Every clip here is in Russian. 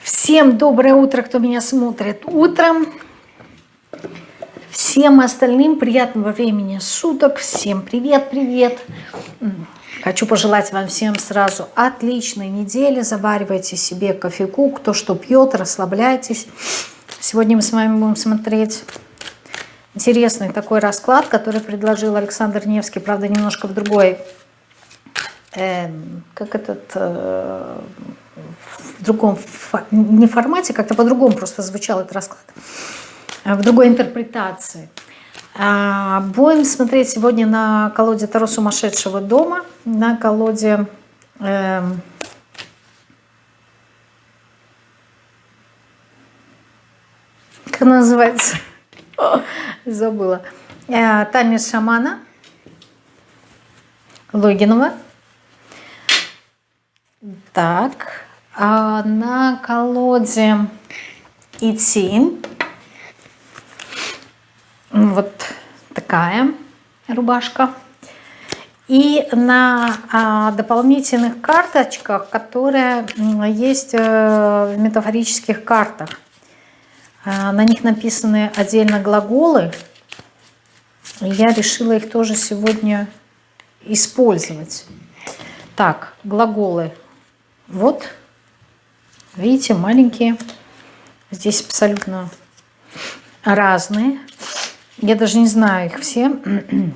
Всем доброе утро, кто меня смотрит утром. Всем остальным приятного времени суток. Всем привет-привет. Хочу пожелать вам всем сразу отличной недели. Заваривайте себе кофейку, кто что пьет, расслабляйтесь. Сегодня мы с вами будем смотреть интересный такой расклад, который предложил Александр Невский, правда, немножко в другой, э, как этот, э, в другом, не формате, как-то по-другому просто звучал этот расклад, а в другой интерпретации. А, будем смотреть сегодня на колоде Таро сумасшедшего дома, на колоде... Э, как называется? забыла. Э, Танец шамана Логинова. Так, а на колоде идти. Вот такая рубашка. И на а, дополнительных карточках, которые есть э, в метафорических картах. А, на них написаны отдельно глаголы. Я решила их тоже сегодня использовать. Так, глаголы. Вот, видите, маленькие. Здесь абсолютно разные. Я даже не знаю их все.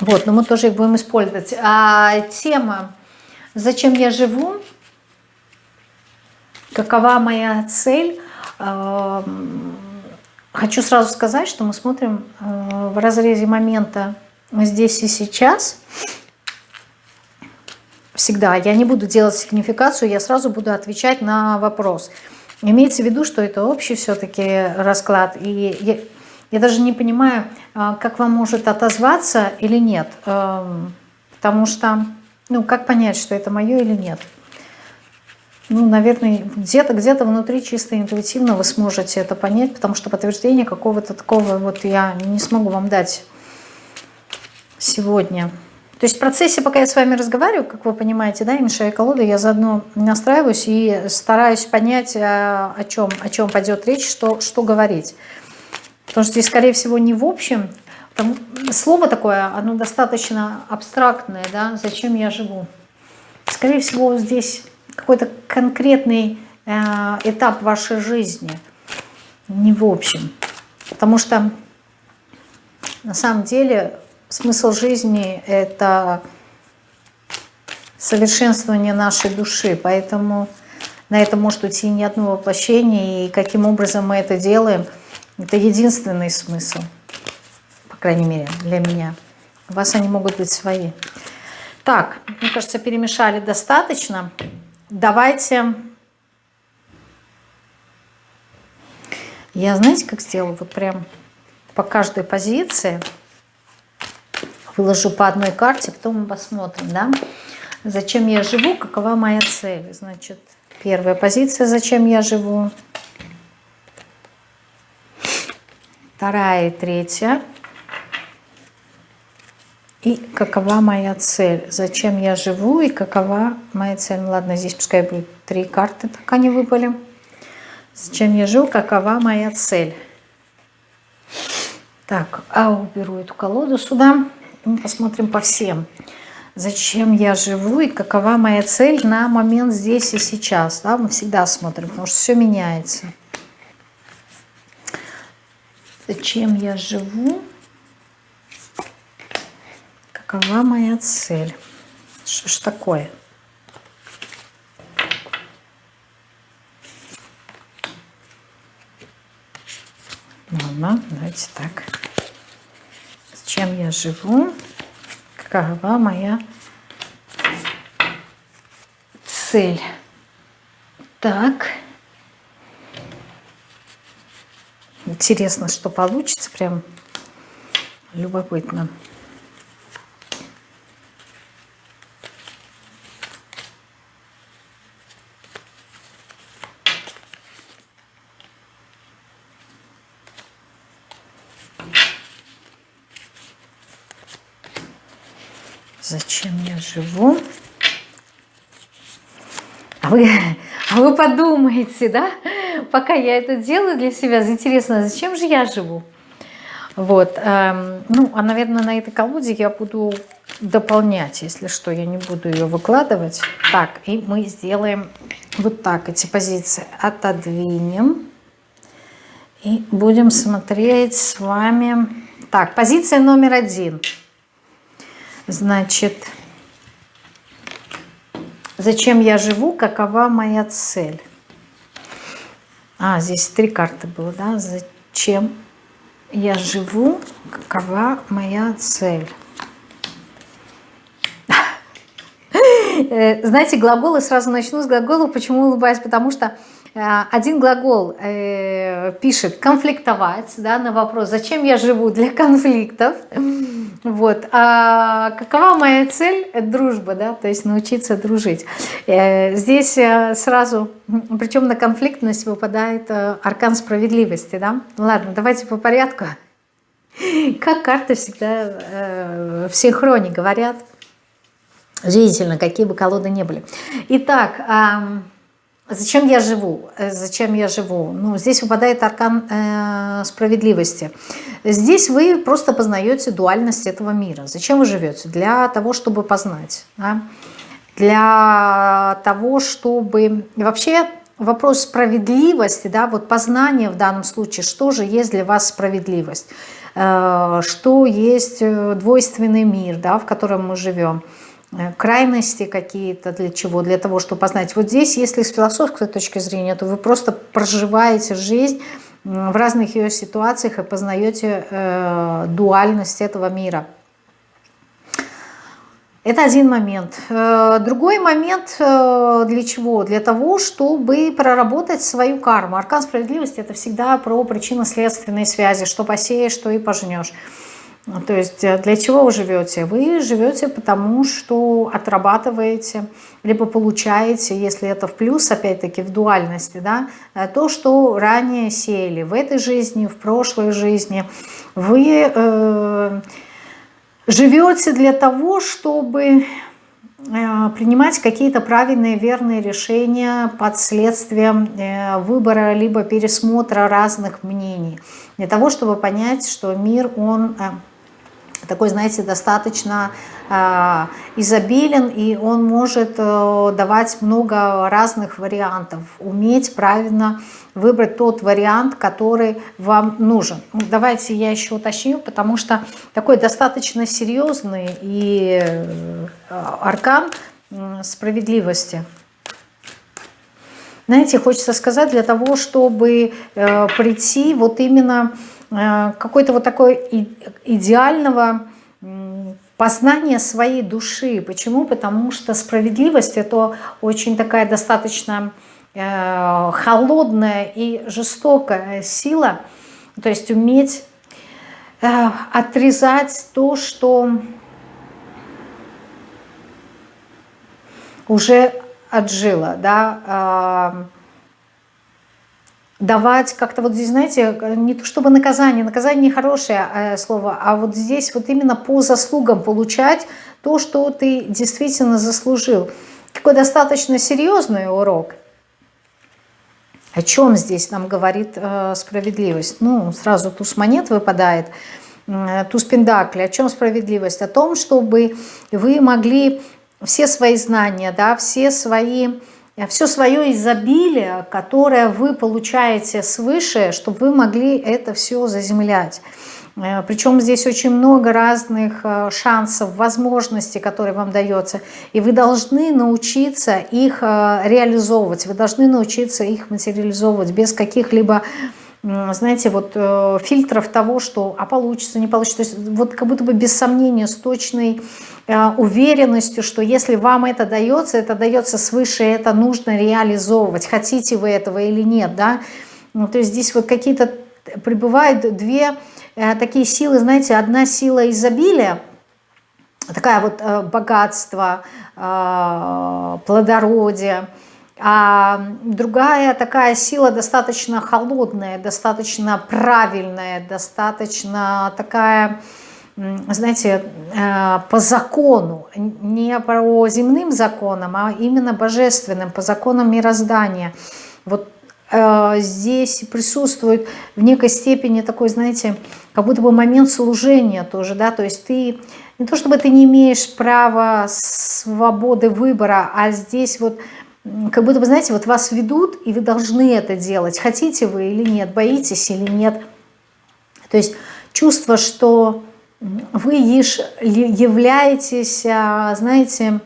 Вот, но мы тоже их будем использовать. А тема «Зачем я живу?» Какова моя цель? Хочу сразу сказать, что мы смотрим э, в разрезе момента здесь и сейчас. Всегда. Я не буду делать сигнификацию, я сразу буду отвечать на вопрос. Имеется в виду, что это общий все-таки расклад. И я, я даже не понимаю, э, как вам может отозваться или нет. Потому что, ну, как понять, что это мое или нет ну, наверное, где-то где, -то, внутри чисто интуитивно вы сможете это понять, потому что подтверждение какого-то такого вот я не смогу вам дать сегодня. То есть в процессе, пока я с вами разговариваю, как вы понимаете, да, и мешая колоды, я заодно настраиваюсь и стараюсь понять, о чем, о чем пойдет речь, что, что говорить. Потому что здесь, скорее всего, не в общем. Там, слово такое, оно достаточно абстрактное, да, зачем я живу. Скорее всего, здесь какой-то конкретный э, этап вашей жизни, не в общем. Потому что на самом деле смысл жизни – это совершенствование нашей души, поэтому на это может уйти не одно воплощение, и каким образом мы это делаем, это единственный смысл, по крайней мере, для меня. У вас они могут быть свои. Так, мне кажется, перемешали достаточно. Давайте... Я, знаете, как сделаю? Вот прям по каждой позиции выложу по одной карте, потом мы посмотрим, да? Зачем я живу, какова моя цель? Значит, первая позиция, зачем я живу. Вторая и третья. И какова моя цель? Зачем я живу и какова моя цель? Ну, ладно, здесь пускай будет три карты, так они выпали. Зачем я живу? Какова моя цель? Так, а уберу эту колоду сюда. Мы посмотрим по всем. Зачем я живу и какова моя цель на момент здесь и сейчас. Да? Мы всегда смотрим, потому что все меняется. Зачем я живу? Какова моя цель? Что ж такое? Ладно, давайте так. Чем я живу? Какова моя цель? Так. Интересно, что получится. Прям любопытно. Зачем я живу? А вы, Вы подумаете, да, пока я это делаю для себя, интересно, зачем же я живу? Вот, эм, ну, а, наверное, на этой колоде я буду дополнять, если что, я не буду ее выкладывать. Так, и мы сделаем вот так эти позиции. Отодвинем. И будем смотреть с вами. Так, позиция номер один. Значит, зачем я живу, какова моя цель? А, здесь три карты было, да? Зачем я живу, какова моя цель? Э, знаете, глаголы, сразу начну с глаголов. Почему улыбаюсь? Потому что один глагол э, пишет конфликтовать да, на вопрос, зачем я живу для конфликтов. Вот. А какова моя цель? Это дружба, да, то есть научиться дружить. Здесь сразу, причем на конфликтность выпадает аркан справедливости. Да? Ладно, давайте по порядку. Как карты всегда в синхроне говорят – Удивительно, какие бы колоды не были. Итак, зачем я живу? Э, зачем я живу? Ну, здесь выпадает аркан э, справедливости. Здесь вы просто познаете дуальность этого мира. Зачем вы живете? Для того, чтобы познать. Да? Для того, чтобы... Вообще вопрос справедливости, да, вот познание в данном случае, что же есть для вас справедливость, э, что есть двойственный мир, да, в котором мы живем, Э, крайности какие-то, для чего? Для того, чтобы познать. Вот здесь, если с философской точки зрения, то вы просто проживаете жизнь в разных ее ситуациях и познаете э, дуальность этого мира. Это один момент. Э, другой момент э, для чего? Для того, чтобы проработать свою карму. Аркан справедливости – это всегда про причинно-следственные связи. Что посеешь, что и пожнешь. Ну, то есть э, для чего вы живете? Вы живете потому, что отрабатываете, либо получаете, если это в плюс, опять-таки в дуальности, да, э, то, что ранее сеяли в этой жизни, в прошлой жизни. Вы э, живете для того, чтобы э, принимать какие-то правильные, верные решения под следствием выбора либо пересмотра разных мнений. Для того, чтобы понять, что мир, он такой, знаете, достаточно э, изобилен, и он может э, давать много разных вариантов. Уметь правильно выбрать тот вариант, который вам нужен. Ну, давайте я еще уточню, потому что такой достаточно серьезный и э, аркан э, справедливости. Знаете, хочется сказать, для того, чтобы э, прийти вот именно Э, какой-то вот такой идеального познания своей души. Почему? Потому что справедливость – это очень такая достаточно э, холодная и жестокая сила. То есть уметь э, отрезать то, что уже отжило, да, давать как-то вот здесь, знаете, не то чтобы наказание, наказание не хорошее э, слово, а вот здесь вот именно по заслугам получать то, что ты действительно заслужил. Такой достаточно серьезный урок. О чем здесь нам говорит э, справедливость? Ну, сразу туз монет выпадает, э, туз пендакли. О чем справедливость? О том, чтобы вы могли все свои знания, да, все свои все свое изобилие, которое вы получаете свыше, чтобы вы могли это все заземлять. Э, Причем здесь очень много разных э, шансов, возможностей, которые вам дается. И вы должны научиться их э, реализовывать, вы должны научиться их материализовывать без каких-либо знаете, вот э, фильтров того, что а получится, не получится. То есть вот как будто бы без сомнения, с точной э, уверенностью, что если вам это дается, это дается свыше, это нужно реализовывать, хотите вы этого или нет, да. Ну, то есть здесь вот какие-то прибывают две э, такие силы, знаете, одна сила изобилия, такая вот э, богатство, э, плодородие, а другая такая сила достаточно холодная, достаточно правильная, достаточно такая знаете, э, по закону, не по земным законам, а именно божественным, по законам мироздания. Вот э, здесь присутствует в некой степени такой, знаете, как будто бы момент служения тоже, да, то есть ты, не то чтобы ты не имеешь права свободы выбора, а здесь вот как будто бы, знаете, вот вас ведут, и вы должны это делать, хотите вы или нет, боитесь или нет. То есть чувство, что вы являетесь, а, знаете,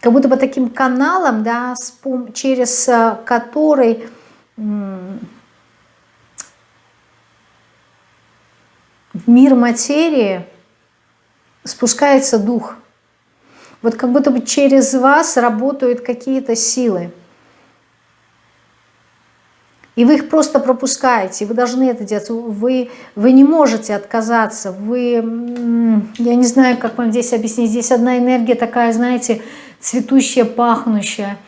как будто бы таким каналом, да, через а, который в мир материи спускается дух. Вот как будто бы через вас работают какие-то силы. И вы их просто пропускаете, вы должны это делать. Вы, вы не можете отказаться. Вы, я не знаю, как вам здесь объяснить. Здесь одна энергия такая, знаете, цветущая, пахнущая.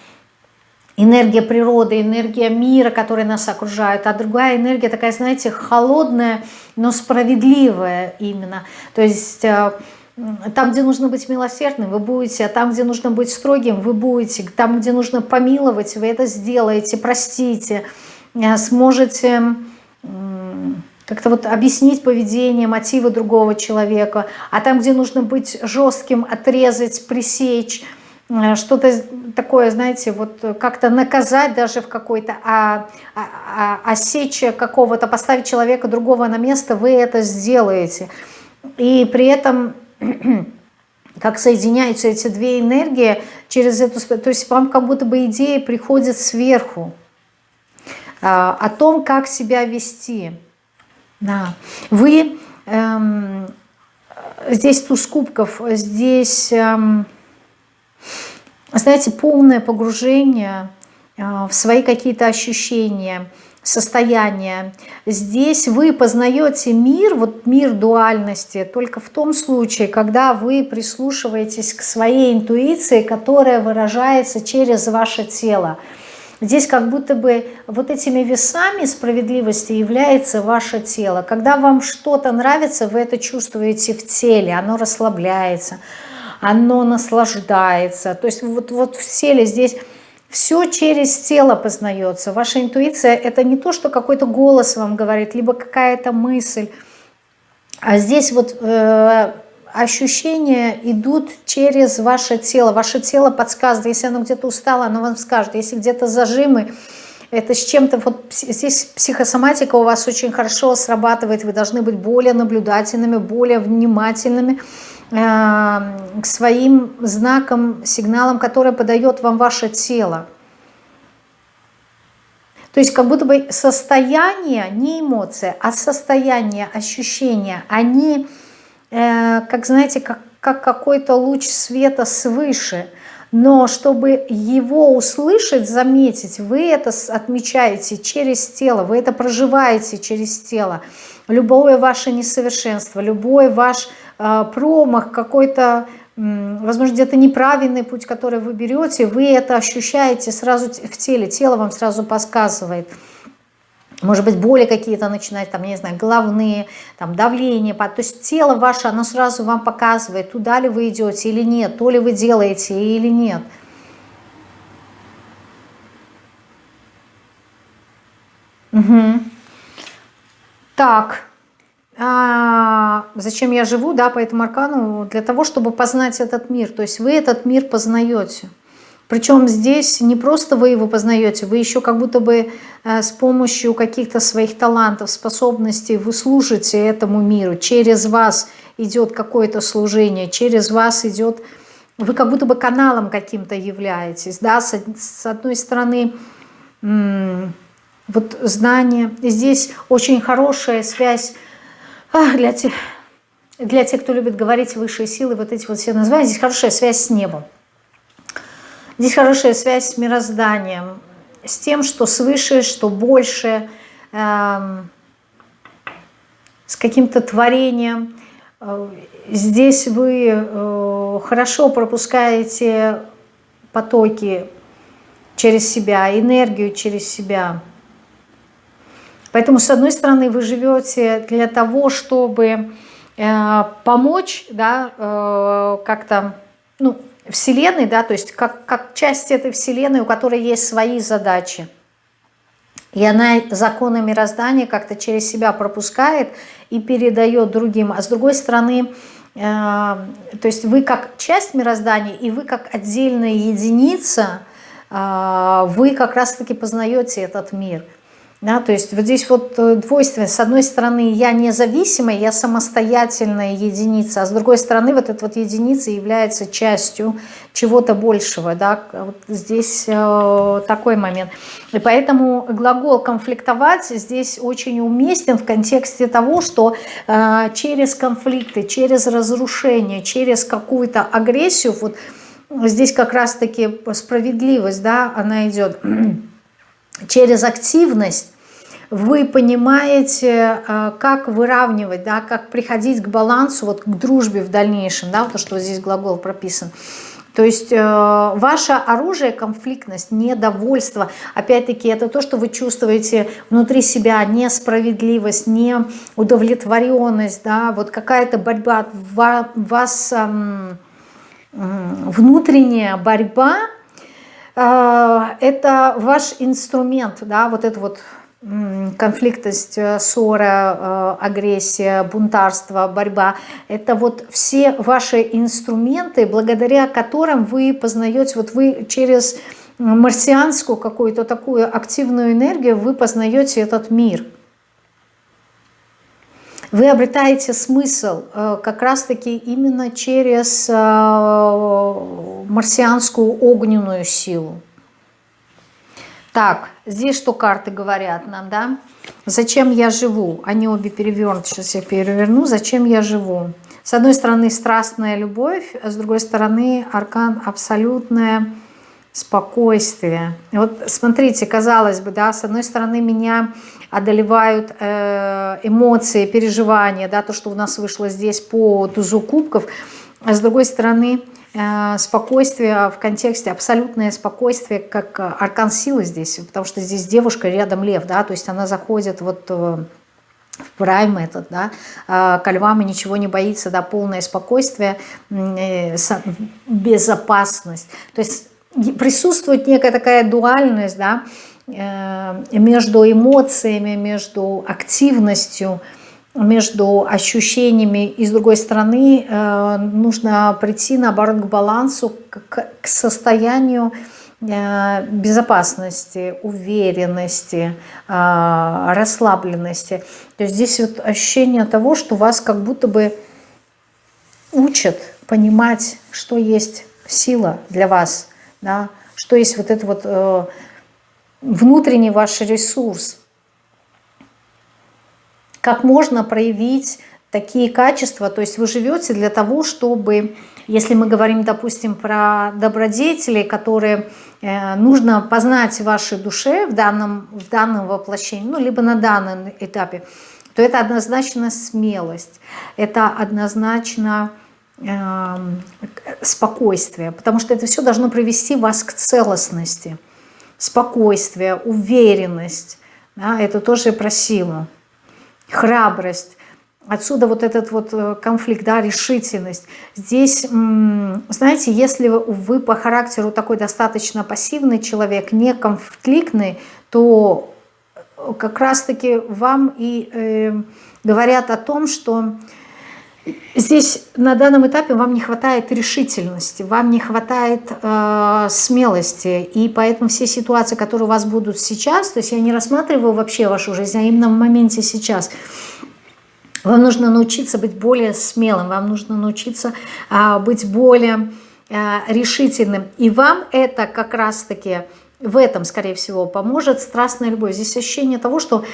Энергия природы, энергия мира, которая нас окружает. А другая энергия такая, знаете, холодная, но справедливая именно. То есть э, там, где нужно быть милосердным, вы будете, а там, где нужно быть строгим, вы будете. Там, где нужно помиловать, вы это сделаете, простите. Э, сможете как-то вот объяснить поведение, мотивы другого человека, а там, где нужно быть жестким, отрезать, пресечь, э, что-то такое, знаете, вот как-то наказать даже в какой-то, а, а, а, осечь какого-то, поставить человека другого на место, вы это сделаете. И при этом как соединяются эти две энергии через эту... То есть вам как будто бы идея приходит сверху. А, о том, как себя вести. Да. Вы эм, здесь туз кубков, здесь, эм, знаете, полное погружение э, в свои какие-то ощущения, состояния. Здесь вы познаете мир, вот мир дуальности, только в том случае, когда вы прислушиваетесь к своей интуиции, которая выражается через ваше тело. Здесь как будто бы вот этими весами справедливости является ваше тело. Когда вам что-то нравится, вы это чувствуете в теле, оно расслабляется, оно наслаждается. То есть вот, вот в теле здесь все через тело познается. Ваша интуиция – это не то, что какой-то голос вам говорит, либо какая-то мысль. А здесь вот э, ощущения идут через ваше тело. Ваше тело подсказывает, если оно где-то устало, оно вам скажет. Если где-то зажимы, это с чем-то, вот здесь психосоматика у вас очень хорошо срабатывает, вы должны быть более наблюдательными, более внимательными э, к своим знакам, сигналам, которые подает вам ваше тело. То есть как будто бы состояние, не эмоция, а состояние, ощущения, они Э, как, знаете, как, как какой-то луч света свыше. Но чтобы его услышать, заметить, вы это отмечаете через тело, вы это проживаете через тело. Любое ваше несовершенство, любой ваш э, промах, какой-то, возможно, где-то неправильный путь, который вы берете, вы это ощущаете сразу в теле, тело вам сразу подсказывает может быть, боли какие-то начинать, там, не знаю, головные, там, давление, то есть тело ваше, оно сразу вам показывает, туда ли вы идете или нет, то ли вы делаете или нет. Угу. Так, а зачем я живу, да, по этому аркану? Для того, чтобы познать этот мир, то есть вы этот мир познаете. Причем здесь не просто вы его познаете, вы еще как будто бы э, с помощью каких-то своих талантов, способностей вы служите этому миру. Через вас идет какое-то служение, через вас идет... Вы как будто бы каналом каким-то являетесь. Да? С, с одной стороны, вот знание. Здесь очень хорошая связь для тех, для тех, кто любит говорить высшие силы, вот эти вот все названия. Здесь хорошая связь с небом. Здесь хорошая связь с мирозданием, с тем, что свыше, что больше, э, с каким-то творением. Э, здесь вы э, хорошо пропускаете потоки через себя, энергию через себя. Поэтому, с одной стороны, вы живете для того, чтобы э, помочь, да, э, как-то, ну, Вселенной, да, то есть как, как часть этой Вселенной, у которой есть свои задачи. И она законы мироздания как-то через себя пропускает и передает другим. А с другой стороны, э, то есть вы как часть мироздания и вы как отдельная единица, э, вы как раз-таки познаете этот мир – да, то есть вот здесь вот э, двойственность. С одной стороны, я независимая, я самостоятельная единица, а с другой стороны, вот эта вот единица является частью чего-то большего. Да? Вот здесь э, такой момент. И поэтому глагол «конфликтовать» здесь очень уместен в контексте того, что э, через конфликты, через разрушение, через какую-то агрессию, вот здесь как раз-таки справедливость, да, она идет через активность вы понимаете, э, как выравнивать, да, как приходить к балансу, вот к дружбе в дальнейшем, да, то, что здесь глагол прописан. То есть э, ваше оружие, конфликтность, недовольство, опять-таки это то, что вы чувствуете внутри себя, несправедливость, неудовлетворенность, да, вот какая-то борьба, вас э, внутренняя борьба, это ваш инструмент, да, вот это вот конфликтность, э, ссора, э, агрессия, бунтарство, борьба. Это вот все ваши инструменты, благодаря которым вы познаете, вот вы через марсианскую какую-то такую активную энергию, вы познаете этот мир. Вы обретаете смысл э, как раз-таки именно через марсианскую огненную силу. Так, здесь что карты говорят нам, да? Зачем я живу? Они обе перевернуты, сейчас я переверну. Зачем я живу? С одной стороны страстная любовь, а с другой стороны аркан абсолютное спокойствие. Вот смотрите, казалось бы, да, с одной стороны меня одолевают э, эмоции, переживания, да, то, что у нас вышло здесь по тузу кубков, а с другой стороны Э, спокойствие в контексте, абсолютное спокойствие, как э, аркан силы здесь, потому что здесь девушка, рядом лев, да, то есть она заходит вот в прайм этот, да, к львам и ничего не боится, да, полное спокойствие, безопасность. То есть присутствует некая такая дуальность, да, между эмоциями, между активностью, между ощущениями, и с другой стороны э, нужно прийти наоборот к балансу, к, состоянию э, безопасности, уверенности, э, расслабленности. То есть здесь вот ощущение того, что вас как будто бы учат понимать, что есть сила для вас, да, что есть вот это вот внутренний ваш ресурс, как можно проявить такие качества, то есть вы живете для того, чтобы, если мы говорим, допустим, про добродетели, которые э, нужно познать в вашей душе в данном, в данном воплощении, ну, либо на данном этапе, то это однозначно смелость, это однозначно э, спокойствие, потому что это все должно привести вас к целостности, спокойствие, уверенность, да, это тоже про силу храбрость. Отсюда вот этот вот э, конфликт, да, решительность. Здесь, знаете, если вы по характеру такой достаточно пассивный человек, не конфликтный, то как раз-таки вам и э, говорят о том, что здесь на данном этапе вам не хватает решительности, вам не хватает э, смелости, и поэтому все ситуации, которые у вас будут сейчас, то есть я не рассматриваю вообще вашу жизнь, а именно в моменте сейчас, вам нужно научиться быть более смелым, вам нужно научиться э, быть более э, решительным, и вам это как раз-таки в этом, скорее всего, поможет страстная любовь. Здесь ощущение того, что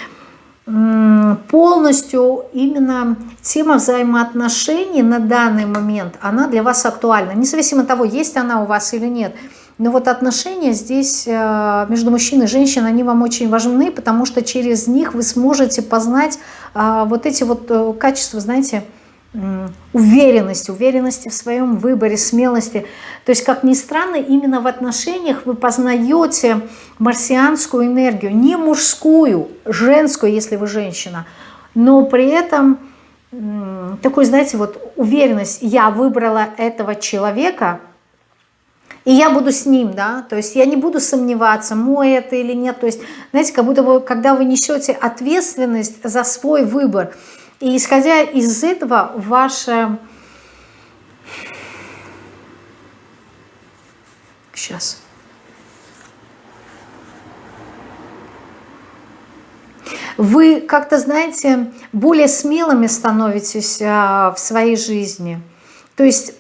полностью именно тема взаимоотношений на данный момент, она для вас актуальна. Независимо от того, есть она у вас или нет. Но вот отношения здесь э, между мужчиной и женщиной, они вам очень важны, потому что через них вы сможете познать э, вот эти вот э, качества, знаете, уверенности, уверенности в своем выборе, смелости. То есть, как ни странно, именно в отношениях вы познаете марсианскую энергию, не мужскую, женскую, если вы женщина, но при этом такой, знаете, вот уверенность, я выбрала этого человека, и я буду с ним, да, то есть я не буду сомневаться, мой это или нет, то есть, знаете, как будто бы, когда вы несете ответственность за свой выбор, и исходя из этого, ваше... Сейчас. Вы как-то, знаете, более смелыми становитесь а, в своей жизни. То есть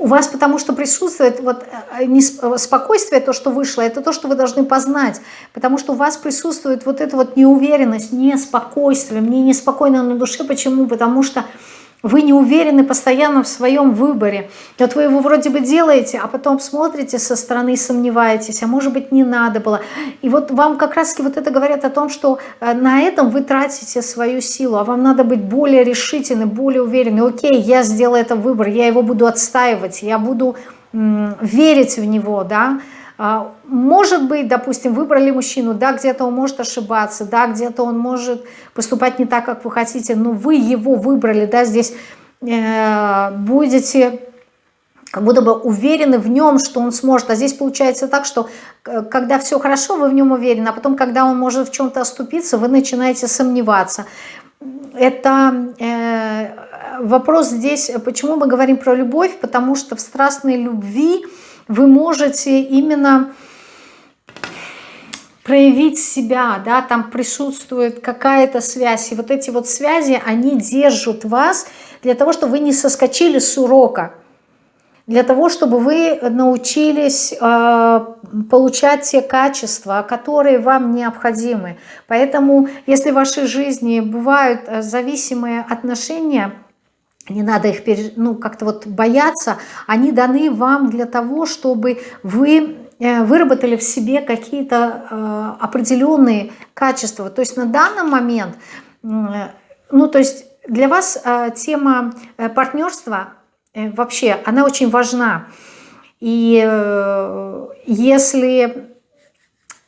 у вас потому что присутствует вот э, не спокойствие, то, что вышло, это то, что вы должны познать. Потому что у вас присутствует вот эта вот неуверенность, неспокойствие. Мне неспокойно на душе. Почему? Потому что вы не уверены постоянно в своем выборе. Вот вы его вроде бы делаете, а потом смотрите со стороны и сомневаетесь, а может быть не надо было. И вот вам как раз вот это говорят о том, что э, на этом вы тратите свою силу, а вам надо быть более решительны, более уверены. Окей, я сделаю этот выбор, я его буду отстаивать, я буду верить в него, да, может быть, допустим, выбрали мужчину, да, где-то он может ошибаться, да, где-то он может поступать не так, как вы хотите, но вы его выбрали, да, здесь э, будете как будто бы уверены в нем, что он сможет. А здесь получается так, что э, когда все хорошо, вы в нем уверены, а потом, когда он может в чем-то оступиться, вы начинаете сомневаться. Это э, вопрос здесь, почему мы говорим про любовь, потому что в страстной любви вы можете именно проявить себя, да, там присутствует какая-то связь, и вот эти вот связи, они держат вас для того, чтобы вы не соскочили с урока, для того, чтобы вы научились э, получать те качества, которые вам необходимы. Поэтому, если в вашей жизни бывают э, зависимые отношения, не надо их ну, как-то вот бояться, они даны вам для того, чтобы вы э, выработали в себе какие-то э, определенные качества. То есть на данный момент, э, ну то есть для вас тема партнерства вообще, она очень важна. И если,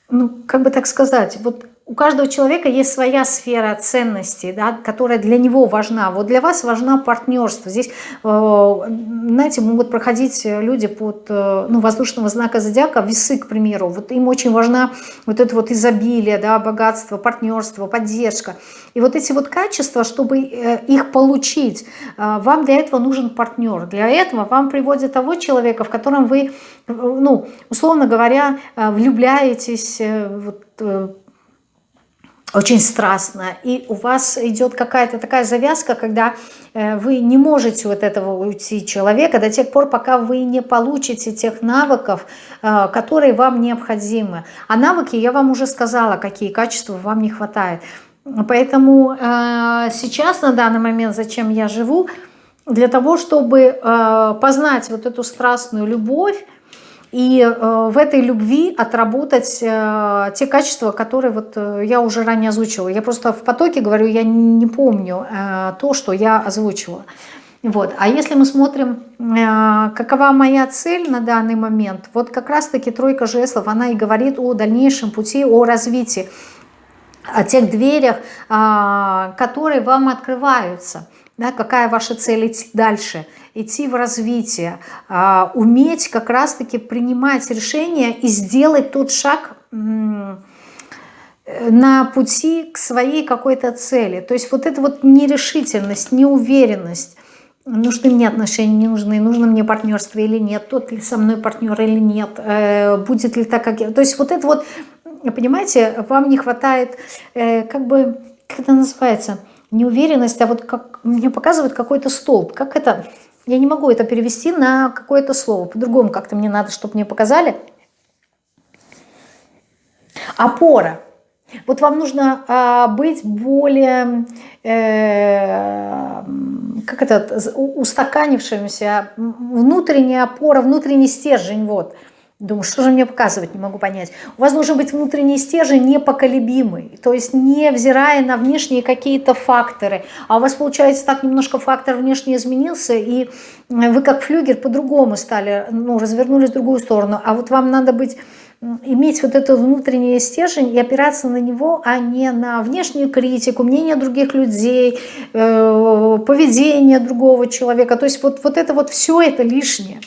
ну как бы так сказать, вот у каждого человека есть своя сфера ценностей, да, которая для него важна. Вот для вас важна партнерство. Здесь, э, знаете, могут проходить люди под э, ну, воздушного знака зодиака, весы, к примеру. Вот им очень важна вот это вот изобилие, да, богатство, партнерство, поддержка. И вот эти вот качества, чтобы э, их получить, вам для этого нужен партнер. Для этого вам приводят того человека, в котором вы, ну, условно говоря, влюбляетесь, вот, очень страстно, и у вас идет какая-то такая завязка, когда э, вы не можете от этого уйти человека до тех пор, пока вы не получите тех навыков, э, которые вам необходимы. А навыки, я вам уже сказала, какие качества вам не хватает. Поэтому э, сейчас, на данный момент, зачем я живу, для того, чтобы познать вот эту страстную любовь, и э, в этой любви отработать э, те качества, которые вот э, я уже ранее озвучила. Я просто в потоке говорю, я не помню то, что я озвучила. Вот. А если мы смотрим, какова моя цель на данный момент, вот как раз-таки тройка жезлов, она и говорит о дальнейшем пути, о развитии, о тех дверях, которые вам открываются. Да, какая ваша цель идти дальше – идти в развитие, а, уметь как раз-таки принимать решения и сделать тот шаг на пути к своей какой-то цели. То есть вот эта вот нерешительность, неуверенность, нужны мне отношения, не нужны, нужно мне партнерство или нет, тот ли со мной партнер или нет, э, будет ли так, как я. То есть вот это вот, понимаете, вам не хватает, э, как бы, как это называется, неуверенность, а вот как мне показывают какой-то столб, как это я не могу это перевести на какое-то слово. По-другому как-то мне надо, чтобы мне показали. Опора. Вот вам нужно а, быть более, э, как это, устаканившимся, внутренняя опора, внутренний стержень, вот. Думаю, что же мне показывать, не могу понять. У вас должен быть внутренний стержень непоколебимый, то есть не взирая на внешние какие-то факторы. А у вас получается так немножко фактор внешне изменился, и вы как флюгер по-другому стали, ну, развернулись в другую сторону. А вот вам надо быть иметь вот этот внутренний стержень и опираться на него, а не на внешнюю критику, мнение других людей, э, поведение другого человека. То есть вот, вот это вот все это лишнее.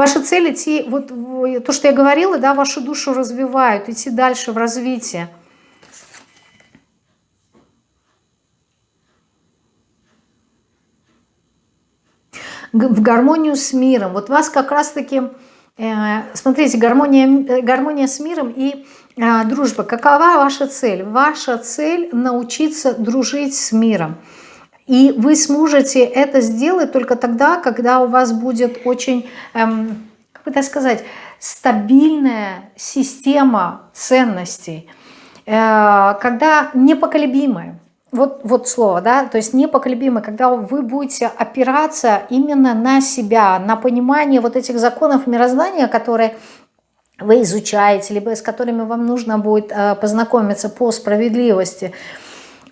Ваша цель идти, вот то, что я говорила, да, вашу душу развивают, идти дальше в развитие. в гармонию с миром. Вот вас как раз-таки, э, смотрите, гармония, э, гармония с миром и э, дружба. Какова ваша цель? Ваша цель научиться дружить с миром. И вы сможете это сделать только тогда, когда у вас будет очень, эм, как так сказать, стабильная система ценностей, э, когда непоколебимая. Вот, вот слово, да, то есть непоколебимый, когда вы будете опираться именно на себя, на понимание вот этих законов мироздания, которые вы изучаете, либо с которыми вам нужно будет э, познакомиться по справедливости,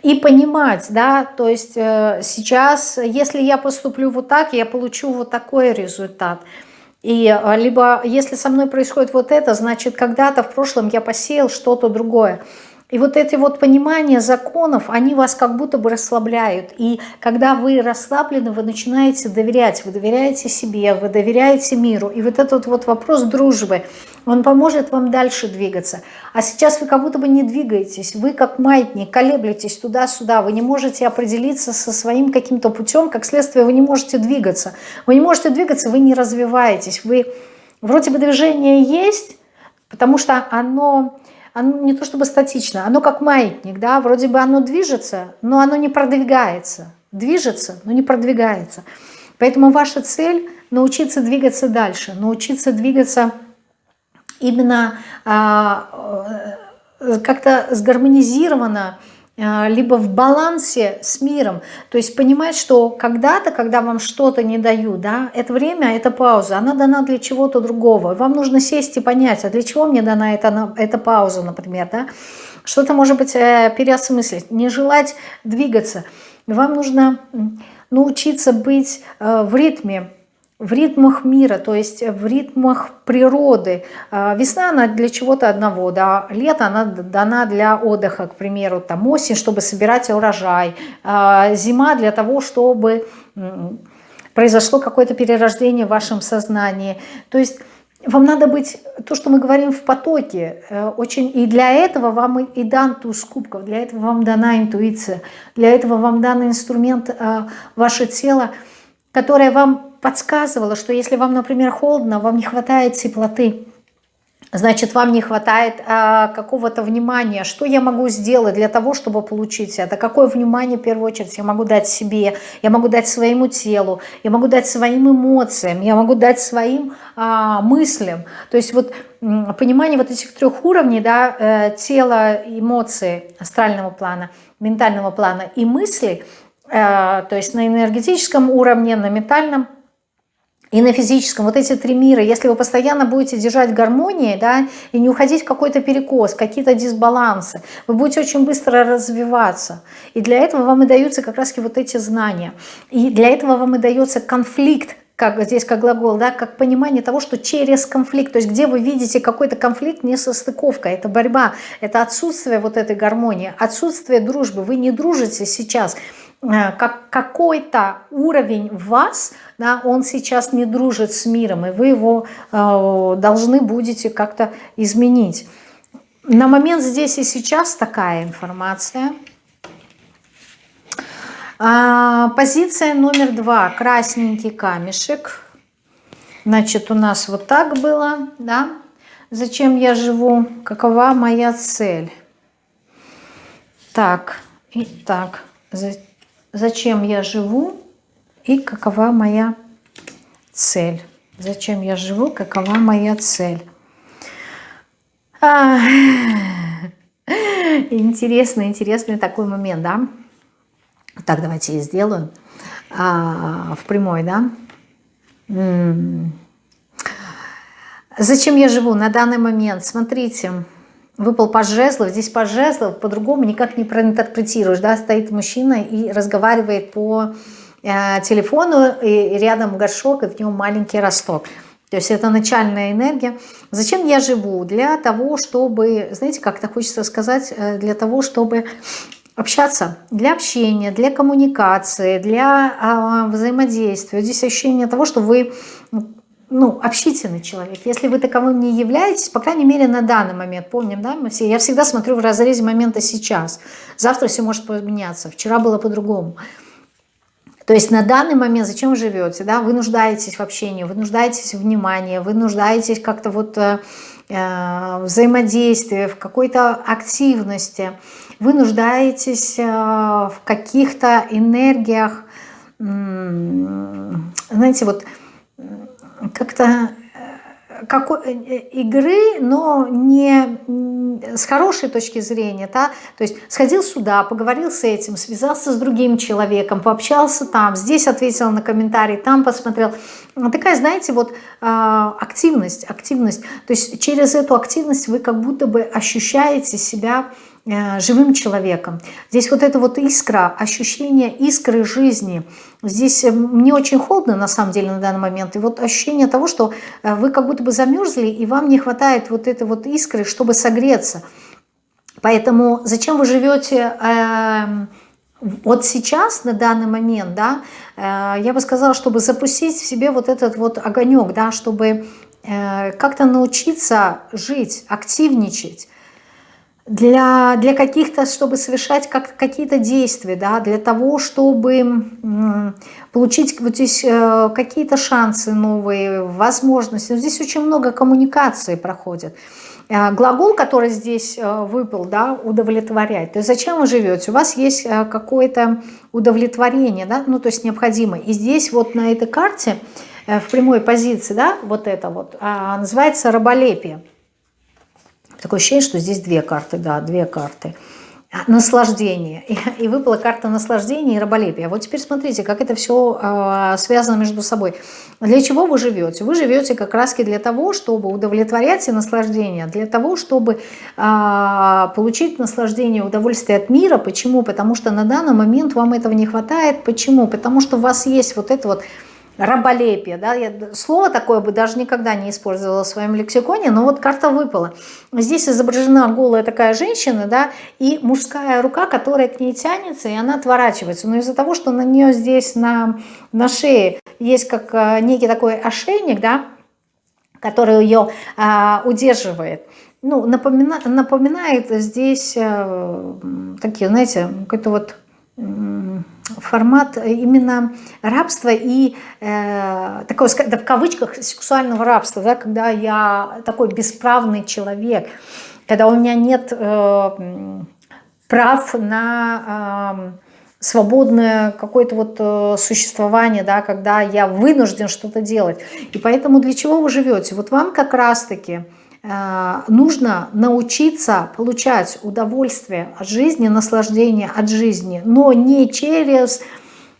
и понимать, да, то есть э, сейчас, если я поступлю вот так, я получу вот такой результат. И э, либо если со мной происходит вот это, значит когда-то в прошлом я посеял что-то другое. И вот эти вот понимания законов, они вас как будто бы расслабляют. И когда вы расслаблены, вы начинаете доверять. Вы доверяете себе, вы доверяете миру. И вот этот вот вопрос дружбы, он поможет вам дальше двигаться. А сейчас вы как будто бы не двигаетесь. Вы как маятник, колеблетесь туда-сюда. Вы не можете определиться со своим каким-то путем. Как следствие, вы не можете двигаться. Вы не можете двигаться, вы не развиваетесь. Вы вроде бы движение есть, потому что оно оно не то чтобы статично, оно как маятник, да, вроде бы оно движется, но оно не продвигается. Движется, но не продвигается. Поэтому ваша цель научиться двигаться дальше, научиться двигаться именно а, э, как-то сгармонизированно, либо в балансе с миром. То есть понимать, что когда-то, когда вам что-то не дают, да, это время, это пауза, она дана для чего-то другого. Вам нужно сесть и понять, а для чего мне дана эта, эта пауза, например, да. Что-то, может быть, э, переосмыслить, не желать двигаться. Вам нужно научиться быть э, в ритме, в ритмах мира, то есть в ритмах природы. А, весна, она для чего-то одного, да, лето, она дана для отдыха, к примеру, там осень, чтобы собирать урожай, а, зима для того, чтобы произошло какое-то перерождение в вашем сознании. То есть вам надо быть, то, что мы говорим в потоке, э, очень, и для этого вам и дан туз кубков, для этого вам дана интуиция, для этого вам дан инструмент э, ваше тело, которое вам подсказывала, что если вам, например, холодно, вам не хватает теплоты, значит, вам не хватает а, какого-то внимания. Что я могу сделать для того, чтобы получить это? Какое внимание, в первую очередь, я могу дать себе, я могу дать своему телу, я могу дать своим эмоциям, я могу дать своим а, мыслям. То есть вот понимание вот этих трех уровней, да, э, тела, эмоции астрального плана, ментального плана и мысли, э, то есть на энергетическом уровне, на ментальном и на физическом, вот эти три мира, если вы постоянно будете держать гармонии, да, и не уходить в какой-то перекос, какие-то дисбалансы, вы будете очень быстро развиваться. И для этого вам и даются как раз вот эти знания. И для этого вам и дается конфликт, как здесь как глагол, да, как понимание того, что через конфликт, то есть где вы видите какой-то конфликт, не состыковка, это борьба, это отсутствие вот этой гармонии, отсутствие дружбы, вы не дружите сейчас, как какой-то уровень вас, да, он сейчас не дружит с миром, и вы его э, должны будете как-то изменить. На момент здесь и сейчас такая информация. А, позиция номер два. Красненький камешек. Значит, у нас вот так было, да. Зачем я живу? Какова моя цель? Так, и так зачем я живу и какова моя цель. Зачем я живу, какова моя цель. А, интересный, интересный такой момент, да? Так, давайте я сделаю а, в прямой, да? Зачем я живу на данный момент? Смотрите, выпал паж жезлов, здесь паж жезлов по-другому никак не проинтерпретируешь, да, стоит мужчина и разговаривает по э, телефону, и рядом горшок, и в нем маленький росток. То есть это начальная энергия. Зачем я живу? Для того, чтобы, знаете, как-то хочется сказать, э, для того, чтобы общаться, для общения, для коммуникации, для а, взаимодействия. Здесь ощущение того, что вы ну, общительный человек. Если вы таковым не являетесь, по крайней мере, на данный момент, помним, да, мы все, я всегда смотрю в разрезе момента сейчас. Завтра все может поменяться, вчера было по-другому. То есть на данный момент зачем вы живете? Да? Вы нуждаетесь в общении, вы нуждаетесь в внимании, вы нуждаетесь как-то вот э, э взаимодействии, в какой-то активности. Вы нуждаетесь э, в каких-то энергиях, э, знаете, вот как-то какой, э, э, игры, но не с хорошей точки зрения, да, то есть сходил сюда, поговорил с этим, связался с другим человеком, пообщался там, здесь ответил на комментарий, там посмотрел. Такая, знаете, вот а, активность, активность, то есть через эту активность вы как будто бы ощущаете себя Э, живым человеком. Здесь вот эта вот искра, ощущение искры жизни. Здесь э, мне очень холодно на самом деле на данный момент. И вот ощущение того, что э, вы как будто бы замерзли, и вам не хватает вот этой вот искры, чтобы согреться. Поэтому зачем вы живете э, вот сейчас, на данный момент, да, э, я бы сказала, чтобы запустить в себе вот этот вот огонек, да, чтобы э, как-то научиться жить, активничать, для, для каких-то, чтобы совершать как, какие-то действия, да, для того, чтобы получить вот здесь э, какие-то шансы новые, возможности. Но здесь очень много коммуникации проходит. Э, глагол, который здесь э, выпал, да, удовлетворять. То есть зачем вы живете? У вас есть какое-то удовлетворение, да, ну то есть необходимо. И здесь вот на этой карте в прямой позиции, да, вот это вот, а, называется раболепие. Такое ощущение, что здесь две карты, да, две карты. А, наслаждение. И, выпала карта наслаждения и раболепия. Вот теперь смотрите, как это все а, связано между собой. Для чего вы живете? Вы живете как раз для того, чтобы удовлетворять и наслаждение, для того, чтобы э, получить наслаждение, удовольствие от мира. Почему? Потому что на данный момент вам этого не хватает. Почему? Потому что у вас есть вот это вот раболепие, да, я слово такое бы даже никогда не использовала в своем лексиконе, но вот карта выпала. Здесь изображена голая такая женщина, да, и мужская рука, которая к ней тянется, и она отворачивается. Но из-за того, что на нее здесь на, на шее есть как э, некий такой ошейник, да, который ее а, удерживает, ну, напомина, напоминает здесь а, такие, знаете, какой-то вот формат именно рабства и э, такое, да, в кавычках, сексуального рабства, да, когда я такой бесправный человек, когда у меня нет э, прав на э, свободное какое-то вот э, существование, да, когда я вынужден что-то делать. И поэтому для чего вы живете? Вот вам как раз-таки Э, нужно научиться получать удовольствие от жизни, наслаждение от жизни, но не через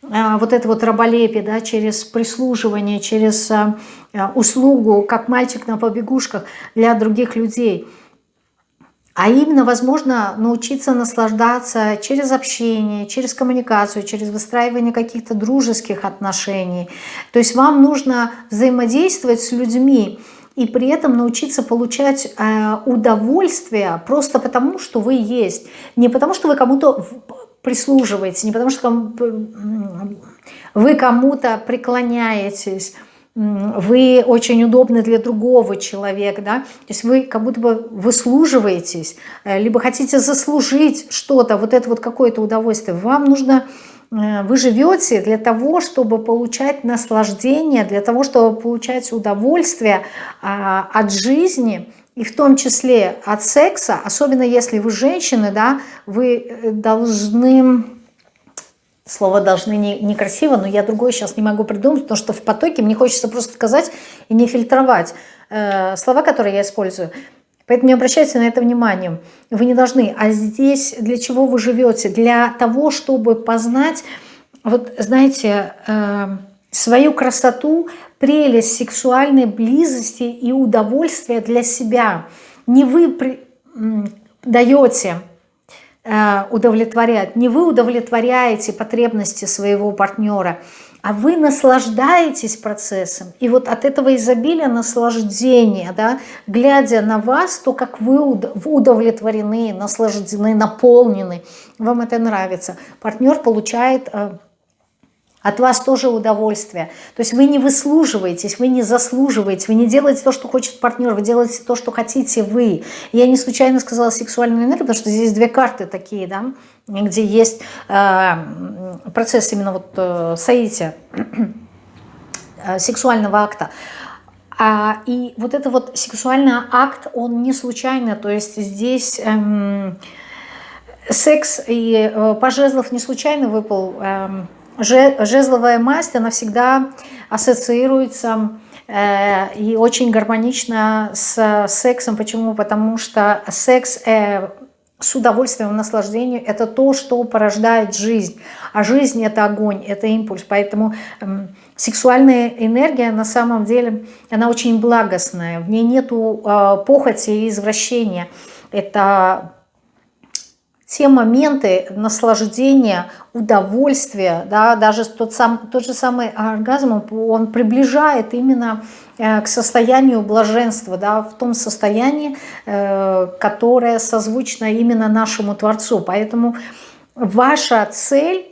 э, вот это вот раболепие, да, через прислуживание, через э, услугу, как мальчик на побегушках для других людей, а именно, возможно, научиться наслаждаться через общение, через коммуникацию, через выстраивание каких-то дружеских отношений. То есть вам нужно взаимодействовать с людьми, и при этом научиться получать э, удовольствие просто потому, что вы есть. Не потому, что вы кому-то прислуживаете, не потому, что вы кому-то преклоняетесь, вы очень удобны для другого человека, да, то есть вы как будто бы выслуживаетесь, э, либо хотите заслужить что-то, вот это вот какое-то удовольствие. Вам нужно вы живете для того, чтобы получать наслаждение, для того, чтобы получать удовольствие а, от жизни, и в том числе от секса, особенно если вы женщины, да, вы э, должны, слово должны не, некрасиво, но я другое сейчас не могу придумать, потому что в потоке мне хочется просто сказать и не фильтровать э, слова, которые я использую – Поэтому не обращайте на это внимание. Вы не должны. А здесь для чего вы живете? Для того, чтобы познать, вот знаете, э, свою красоту, прелесть сексуальной близости и удовольствия для себя. Не вы при, даете э, удовлетворять, не вы удовлетворяете потребности своего партнера, а вы наслаждаетесь процессом. И вот от этого изобилия наслаждения, да, глядя на вас, то, как вы удовлетворены, наслаждены, наполнены, вам это нравится. Партнер получает э, от вас тоже удовольствие. То есть вы не выслуживаетесь, вы не заслуживаете, вы не делаете то, что хочет партнер, вы делаете то, что хотите вы. Я не случайно сказала сексуальную энергию, потому что здесь две карты такие, да, где есть э, процесс именно вот э, соития, э, сексуального акта. А, и вот это вот сексуальный акт, он не случайно, то есть здесь... Эм, секс и э, по жезлов не случайно выпал эм, жезловая масть, она всегда ассоциируется э, и очень гармонично с сексом. Почему? Потому что секс э, с удовольствием, наслаждением – это то, что порождает жизнь. А жизнь – это огонь, это импульс. Поэтому э, сексуальная энергия на самом деле, она очень благостная. В ней нету э, похоти и извращения. Это те моменты наслаждения, удовольствия, да, даже тот, сам, тот же самый оргазм, он приближает именно э, к состоянию блаженства, да, в том состоянии, э, которое созвучно именно нашему Творцу. Поэтому ваша цель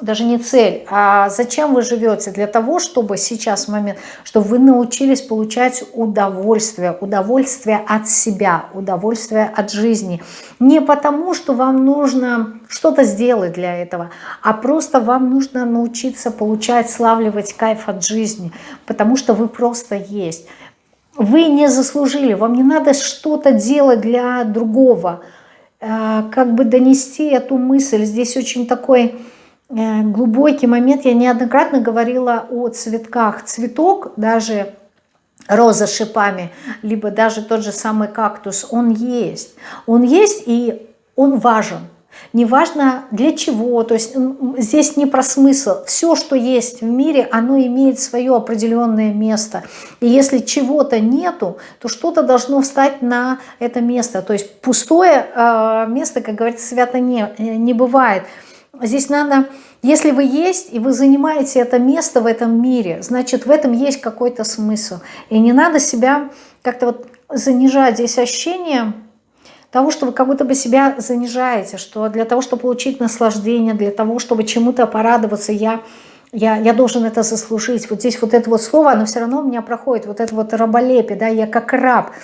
даже не цель, а зачем вы живете? Для того, чтобы сейчас момент, чтобы вы научились получать удовольствие, удовольствие от себя, удовольствие от жизни. Не потому, что вам нужно что-то сделать для этого, а просто вам нужно научиться получать, славливать кайф от жизни, потому что вы просто есть. Вы не заслужили, вам не надо что-то делать для другого, э, как бы донести эту мысль. Здесь очень такой глубокий момент. Я неоднократно говорила о цветках. Цветок, даже роза с шипами, либо даже тот же самый кактус, он есть. Он есть и он важен. Неважно для чего, то есть здесь не про смысл. Все, что есть в мире, оно имеет свое определенное место. И если чего-то нету, то что-то должно встать на это место. То есть пустое э, место, как говорится, свято не, не бывает. Здесь надо, если вы есть, и вы занимаете это место в этом мире, значит, в этом есть какой-то смысл. И не надо себя как-то вот занижать. Здесь ощущение того, что вы как будто бы себя занижаете, что для того, чтобы получить наслаждение, для того, чтобы чему-то порадоваться, я, я, я должен это заслужить. Вот здесь вот это вот слово, оно все равно у меня проходит, вот это вот раболепие, да, я как раб –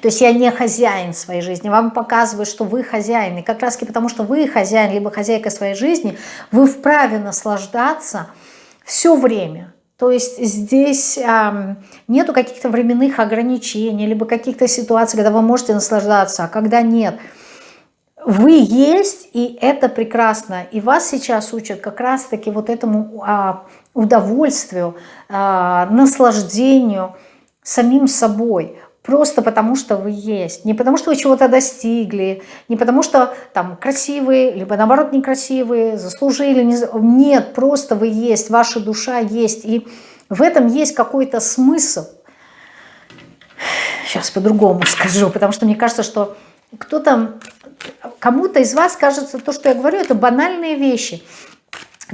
то есть я не хозяин своей жизни, вам показывают, что вы хозяин. И как раз таки потому, что вы хозяин, либо хозяйка своей жизни, вы вправе наслаждаться все время. То есть здесь э, нету каких-то временных ограничений, либо каких-то ситуаций, когда вы можете наслаждаться, а когда нет. Вы есть, и это прекрасно. И вас сейчас учат как раз-таки вот этому э, удовольствию, э, наслаждению самим собой – Просто потому, что вы есть. Не потому, что вы чего-то достигли, не потому, что там красивые, либо наоборот некрасивые, заслужили. Не... Нет, просто вы есть, ваша душа есть. И в этом есть какой-то смысл. Сейчас по-другому скажу, потому что мне кажется, что кто-то, кому-то из вас кажется, то, что я говорю, это банальные вещи.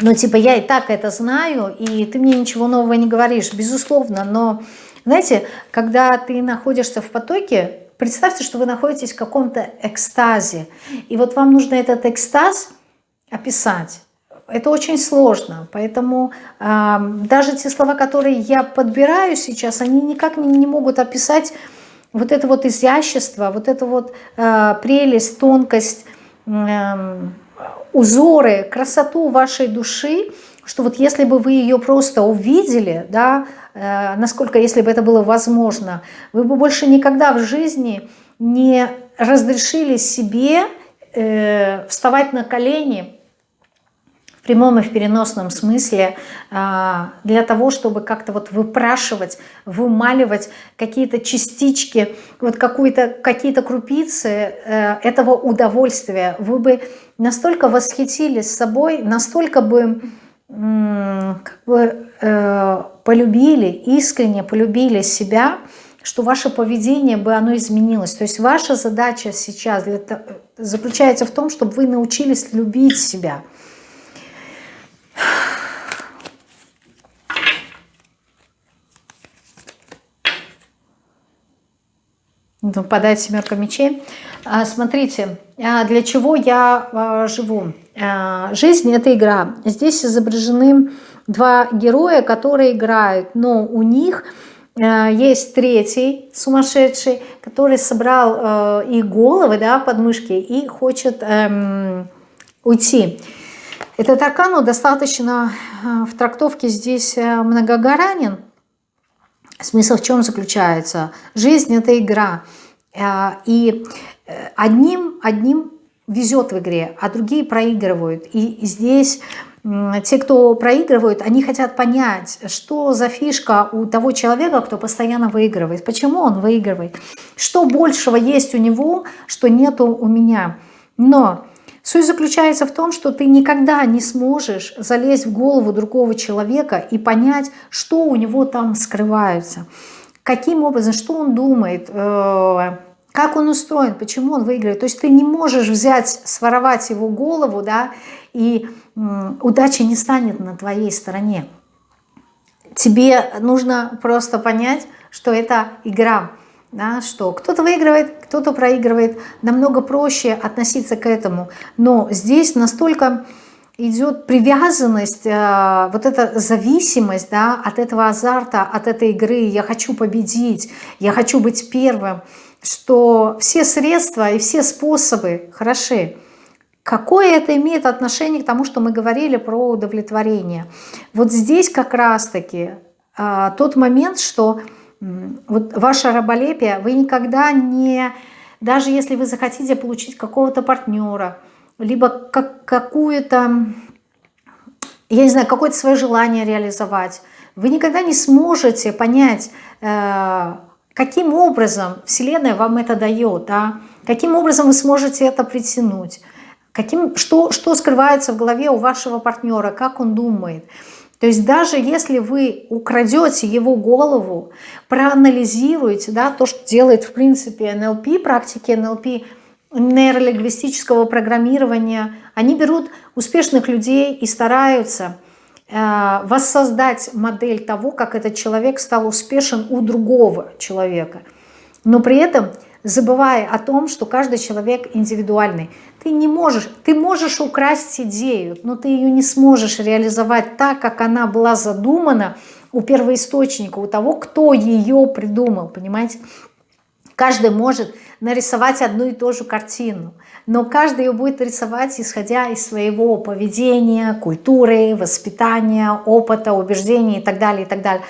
Но типа я и так это знаю, и ты мне ничего нового не говоришь, безусловно, но знаете, когда ты находишься в потоке, представьте, что вы находитесь в каком-то экстазе. И вот вам нужно этот экстаз описать. Это очень сложно, поэтому э, даже те слова, которые я подбираю сейчас, они никак не, не могут описать вот это вот изящество, вот это вот э, прелесть, тонкость, э, узоры, красоту вашей души, что вот если бы вы ее просто увидели, да, э, насколько, если бы это было возможно, вы бы больше никогда в жизни не разрешили себе э, вставать на колени в прямом и в переносном смысле э, для того, чтобы как-то вот выпрашивать, вымаливать какие-то частички, вот какие-то крупицы э, этого удовольствия. Вы бы настолько восхитились собой, настолько бы как бы э, полюбили, искренне полюбили себя, что ваше поведение бы оно изменилось. То есть ваша задача сейчас для, заключается в том, чтобы вы научились любить себя. Выпадает семерка мечей. А, смотрите, а, для чего я а, живу? Жизнь – это игра. Здесь изображены два героя, которые играют, но у них есть третий сумасшедший, который собрал их головы, да, подмышки и хочет эм, уйти. Этот аркан ну, достаточно в трактовке здесь многогранен, Смысл в чем заключается? Жизнь – это игра. Э, и э, одним, одним везет в игре, а другие проигрывают. И здесь те, кто проигрывают, они хотят понять, что за фишка у того человека, кто постоянно выигрывает, почему он выигрывает, что большего есть у него, что нету у меня. Но Суть заключается в том, что ты никогда не сможешь залезть в голову другого человека и понять, что у него там скрывается. Каким образом, что он думает, э, как он устроен, почему он выигрывает. То есть ты не можешь взять, своровать его голову, да, и удача не станет на твоей стороне. Тебе нужно просто понять, что это игра да, что кто-то выигрывает, кто-то проигрывает, намного проще относиться к этому. Но здесь настолько идет привязанность, э, вот эта зависимость да, от этого азарта, от этой игры. Я хочу победить, я хочу быть первым, что все средства и все способы хороши. Какое это имеет отношение к тому, что мы говорили про удовлетворение? Вот здесь как раз-таки э, тот момент, что вот ваше раболепие, вы никогда не, даже если вы захотите получить какого-то партнера, либо как, какую-то, я не знаю, какое-то свое желание реализовать, вы никогда не сможете понять, э, каким образом Вселенная вам это дает, да? каким образом вы сможете это притянуть, каким, что, что скрывается в голове у вашего партнера, как он думает – то есть даже если вы украдете его голову, проанализируете да, то, что делает в принципе НЛП, практики НЛП, нейролингвистического программирования, они берут успешных людей и стараются воссоздать модель того, как этот человек стал успешен у другого человека. Но при этом забывая о том, что каждый человек индивидуальный. Ты не можешь, ты можешь украсть идею, но ты ее не сможешь реализовать так, как она была задумана у первоисточника, у того, кто ее придумал, понимаете? Каждый может нарисовать одну и ту же картину, но каждый ее будет рисовать, исходя из своего поведения, культуры, воспитания, опыта, убеждений и так далее, и так далее.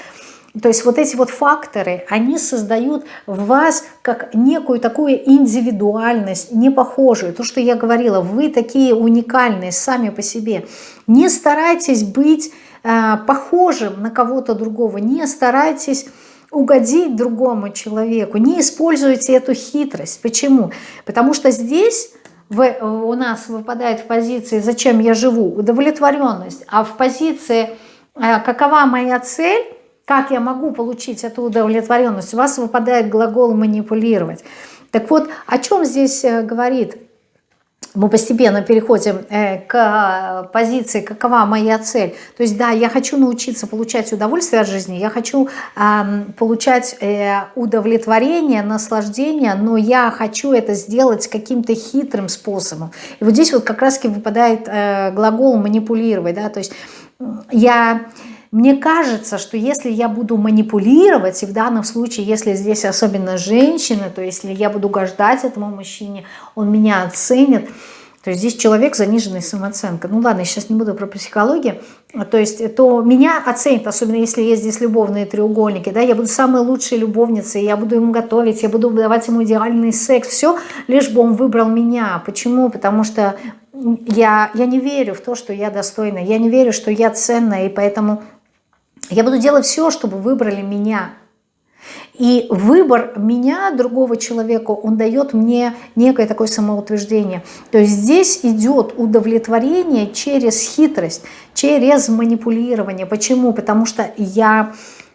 То есть вот эти вот факторы, они создают в вас как некую такую индивидуальность, не похожую. То, что я говорила, вы такие уникальные сами по себе. Не старайтесь быть э, похожим на кого-то другого, не старайтесь угодить другому человеку, не используйте эту хитрость. Почему? Потому что здесь в, у нас выпадает в позиции «зачем я живу?» удовлетворенность, а в позиции э, «какова моя цель?» Как я могу получить эту удовлетворенность? У вас выпадает глагол «манипулировать». Так вот, о чем здесь э, говорит? Мы постепенно переходим э, к позиции «какова моя цель?». То есть, да, я хочу научиться получать удовольствие от жизни, я хочу получать э, удовлетворение, наслаждение, но я хочу это сделать каким-то хитрым способом. И вот здесь вот как раз-таки выпадает глагол «манипулировать». Да? То есть я мне кажется, что если я буду манипулировать, и в данном случае, если здесь особенно женщины, то если я буду угождать этому мужчине, он меня оценит, то есть здесь человек заниженной самооценкой. Ну ладно, я сейчас не буду про психологию. То есть то меня оценит, особенно если есть здесь любовные треугольники. Да, я буду самой лучшей любовницей, я буду ему готовить, я буду давать ему идеальный секс. Все, лишь бы он выбрал меня. Почему? Потому что я, я не верю в то, что я достойна. Я не верю, что я ценная, и поэтому я буду делать все, чтобы выбрали меня. И выбор меня, другого человека, он дает мне некое такое самоутверждение. То есть здесь идет удовлетворение через хитрость, через манипулирование. Почему? Потому что я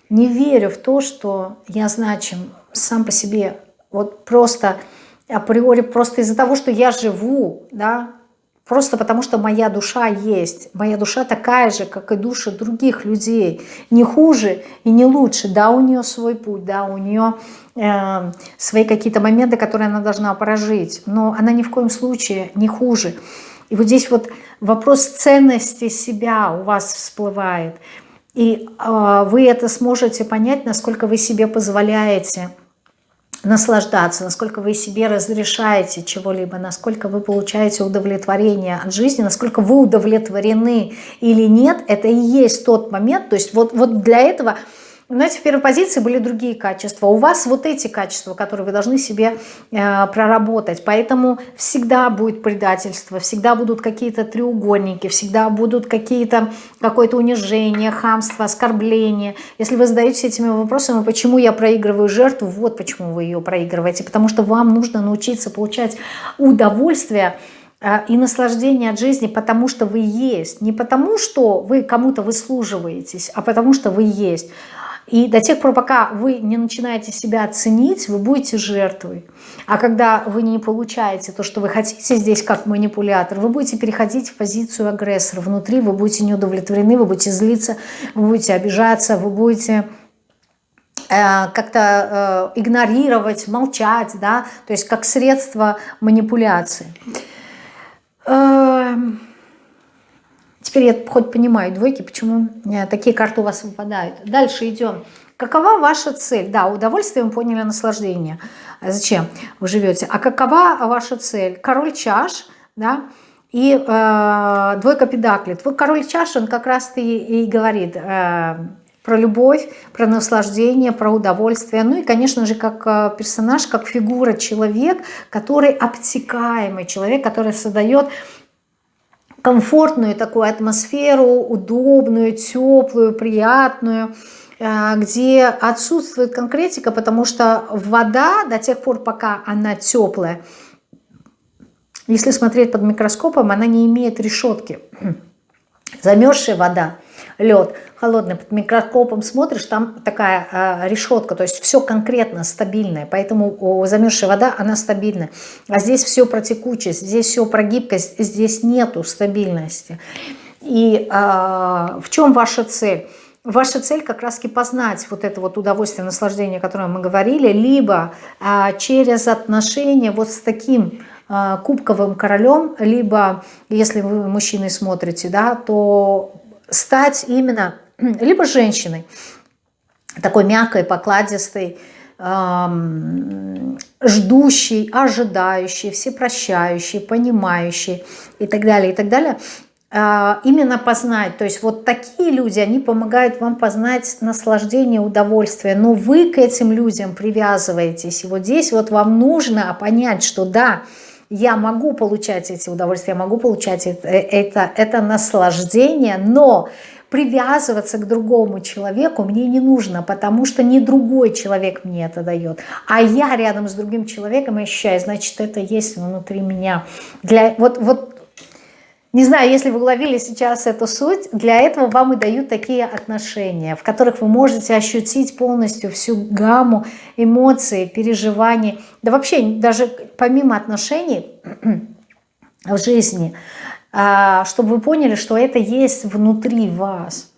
не верю в то, что я значим сам по себе. Вот просто априори, просто из-за того, что я живу, да, Просто потому что моя душа есть. Моя душа такая же, как и души других людей. Не хуже и не лучше. Да, у нее свой путь, да, у нее э, свои какие-то моменты, которые она должна прожить. Но она ни в коем случае не хуже. И вот здесь вот вопрос ценности себя у вас всплывает. И э, вы это сможете понять, насколько вы себе позволяете наслаждаться, насколько вы себе разрешаете чего-либо, насколько вы получаете удовлетворение от жизни, насколько вы удовлетворены или нет, это и есть тот момент, то есть вот, вот для этого знаете, в первой позиции были другие качества. У вас вот эти качества, которые вы должны себе э, проработать. Поэтому всегда будет предательство, всегда будут какие-то треугольники, всегда будут какие-то какое-то унижение, хамство, оскорбление. Если вы задаетесь этими вопросами, почему я проигрываю жертву, вот почему вы ее проигрываете. Потому что вам нужно научиться получать удовольствие э, и наслаждение от жизни, потому что вы есть. Не потому, что вы кому-то выслуживаетесь, а потому что вы есть. И до тех пор, пока вы не начинаете себя ценить, вы будете жертвой. А когда вы не получаете то, что вы хотите здесь как манипулятор, вы будете переходить в позицию агрессора. Внутри вы будете неудовлетворены, вы будете злиться, вы будете обижаться, вы будете э, как-то э, игнорировать, молчать, да, то есть как средство манипуляции. Э, Теперь я хоть понимаю, двойки, почему э, такие карты у вас выпадают. Дальше идем. Какова ваша цель? Да, удовольствие мы поняли, наслаждение. А зачем вы живете? А какова ваша цель? Король чаш, да, и э, двойка педаклей. Твой король чаш, он как раз и, и говорит э, про любовь, про наслаждение, про удовольствие. Ну и, конечно же, как э, персонаж, как фигура, человек, который обтекаемый, человек, который создает комфортную такую атмосферу, удобную, теплую, приятную, э, где отсутствует конкретика, потому что вода до тех пор, пока она теплая, если смотреть под микроскопом, она не имеет решетки. Замерзшая вода лед холодный, под микроскопом смотришь, там такая э, решетка, то есть все конкретно стабильное, поэтому о, замерзшая вода, она стабильная. А здесь все про текучесть, здесь все про гибкость, здесь нету стабильности. И э, в чем ваша цель? Ваша цель как раз-таки познать вот это вот удовольствие, наслаждение, о котором мы говорили, либо а, через отношения вот с таким а, кубковым королем, либо, если вы мужчиной смотрите, да, то стать именно либо женщиной, такой мягкой, покладистой, эм, ждущей, ожидающей, всепрощающей, понимающей и так далее, и так далее, э, именно познать. То есть вот такие люди, они помогают вам познать наслаждение, удовольствие, но вы к этим людям привязываетесь. И вот здесь вот вам нужно понять, что да, я могу получать эти удовольствия, я могу получать это, это, это наслаждение, но привязываться к другому человеку мне не нужно, потому что не другой человек мне это дает, а я рядом с другим человеком ощущаю, значит, это есть внутри меня. Для, вот, вот не знаю, если вы уловили сейчас эту суть, для этого вам и дают такие отношения, в которых вы можете ощутить полностью всю гамму эмоций, переживаний. Да вообще, даже помимо отношений в жизни, а, чтобы вы поняли, что это есть внутри вас –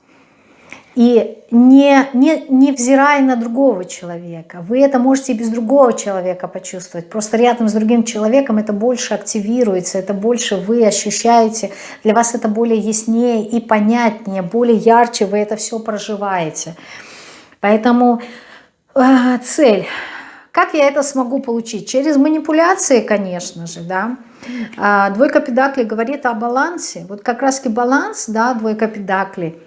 и не, не, не взирая на другого человека. Вы это можете без другого человека почувствовать. Просто рядом с другим человеком это больше активируется, это больше вы ощущаете. Для вас это более яснее и понятнее, более ярче вы это все проживаете. Поэтому э, цель. Как я это смогу получить? Через манипуляции, конечно же, да. А, двойка педаклей говорит о балансе. Вот как раз-таки баланс, да, двойка педаклей –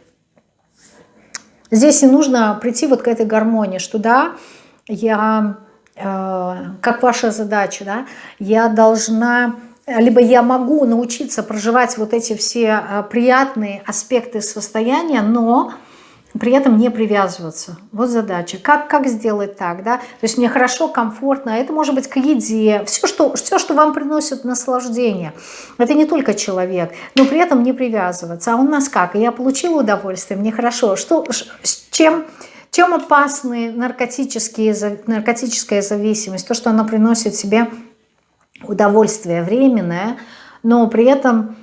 Здесь и нужно прийти вот к этой гармонии, что да, я, э, как ваша задача, да, я должна, либо я могу научиться проживать вот эти все э, приятные аспекты состояния, но при этом не привязываться. Вот задача. Как, как сделать так, да? То есть мне хорошо, комфортно. Это может быть к еде. Все что, все, что вам приносит наслаждение. Это не только человек. Но при этом не привязываться. А у нас как? Я получила удовольствие, мне хорошо. Что, с чем... Чем опасны наркотические, наркотическая зависимость? То, что она приносит себе удовольствие временное, но при этом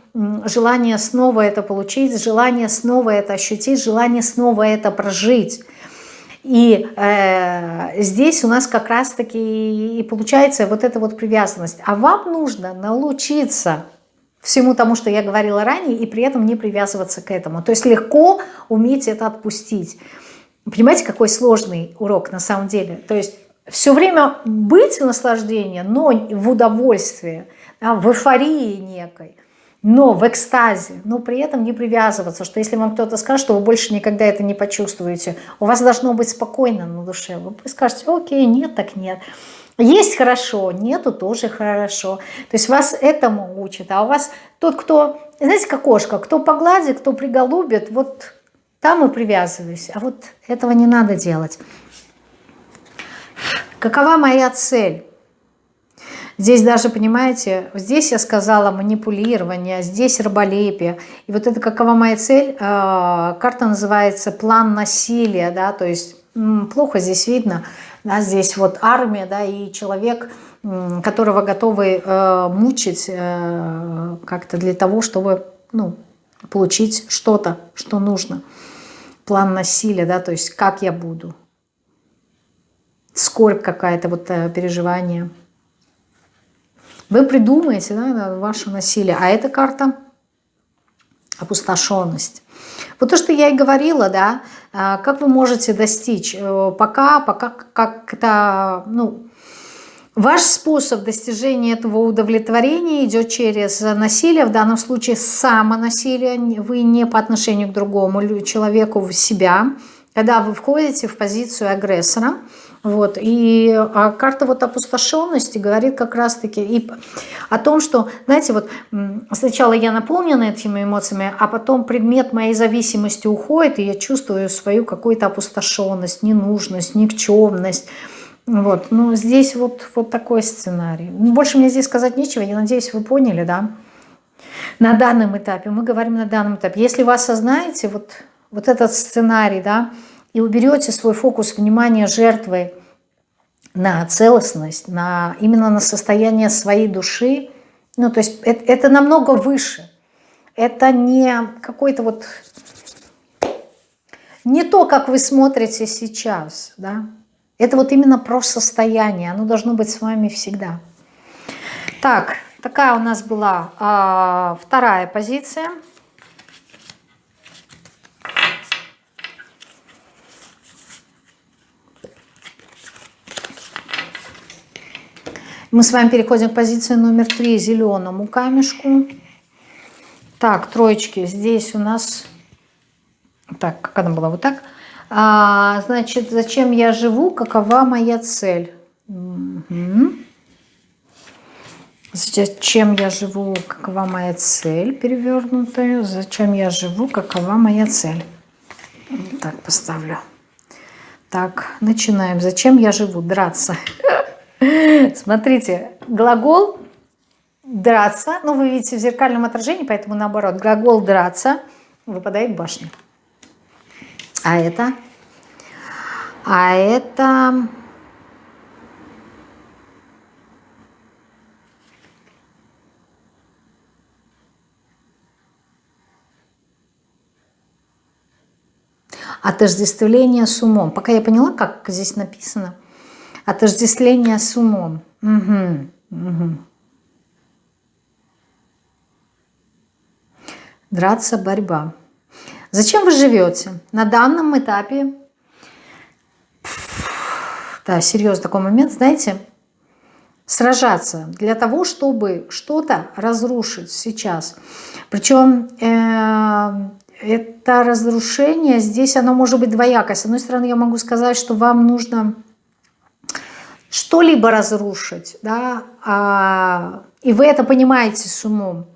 желание снова это получить, желание снова это ощутить, желание снова это прожить. И э, здесь у нас как раз-таки и получается вот эта вот привязанность. А вам нужно научиться всему тому, что я говорила ранее, и при этом не привязываться к этому. То есть легко уметь это отпустить. Понимаете, какой сложный урок на самом деле? То есть все время быть в наслаждении, но в удовольствии, да, в эйфории некой, но в экстазе, но при этом не привязываться, что если вам кто-то скажет, что вы больше никогда это не почувствуете, у вас должно быть спокойно на душе, вы скажете, окей, нет, так нет. Есть хорошо, нету тоже хорошо. То есть вас этому учат. А у вас тот, кто, знаете, как кошка, кто погладит, кто приголубит, вот там и привязываюсь. А вот этого не надо делать. Какова моя цель? Здесь даже, понимаете, здесь я сказала манипулирование, здесь раболепие. И вот это какова моя цель? А, карта называется план насилия, да, то есть плохо здесь видно, да, здесь вот армия, да, и человек, которого готовы э, мучить э, как-то для того, чтобы, ну, получить что-то, что нужно. План насилия, да, то есть как я буду, скорбь какая-то, вот э, переживание. Вы придумаете да, ваше насилие, а эта карта опустошенность. Вот то, что я и говорила, да, а, как вы можете достичь, э, пока, пока как-то, ну, ваш способ достижения этого удовлетворения идет через насилие, в данном случае самонасилие, вы не по отношению к другому человеку, в себя, когда вы входите в позицию агрессора, вот. И а карта вот опустошенности говорит как раз-таки о том, что, знаете, вот сначала я наполнена этими эмоциями, а потом предмет моей зависимости уходит, и я чувствую свою какую-то опустошенность, ненужность, никчемность. Вот. Ну, здесь вот, вот такой сценарий. Ну, больше мне здесь сказать нечего, я надеюсь, вы поняли, да? На данном этапе, мы говорим на данном этапе. Если вы осознаете вот, вот этот сценарий, да, и уберете свой фокус внимания жертвы на целостность, на, именно на состояние своей души, ну, то есть это, это намного выше. Это не какой-то вот... Не то, как вы смотрите сейчас, да. Это вот именно про состояние. Оно должно быть с вами всегда. Так, такая у нас была а, вторая позиция. Мы с вами переходим к позиции номер три, зеленому камешку. Так, троечки, здесь у нас... Так, как она была? Вот так. А, значит, зачем я живу? Какова моя цель? Угу. Зачем я живу? Какова моя цель? Перевернутая. Зачем я живу? Какова моя цель? Так, поставлю. Так, начинаем. Зачем я живу? Драться. Смотрите, глагол драться, ну вы видите в зеркальном отражении, поэтому наоборот, глагол драться выпадает башня. А это? А это... Отождествление с умом. Пока я поняла, как здесь написано – Отождествление с умом. Угу, угу. Драться, борьба. Зачем вы живете? На данном этапе, да, серьезный такой момент, знаете, сражаться для того, чтобы что-то разрушить сейчас. Причем э, это разрушение здесь, оно может быть двоякое. С одной стороны, я могу сказать, что вам нужно что-либо разрушить, да, а, и вы это понимаете с умом.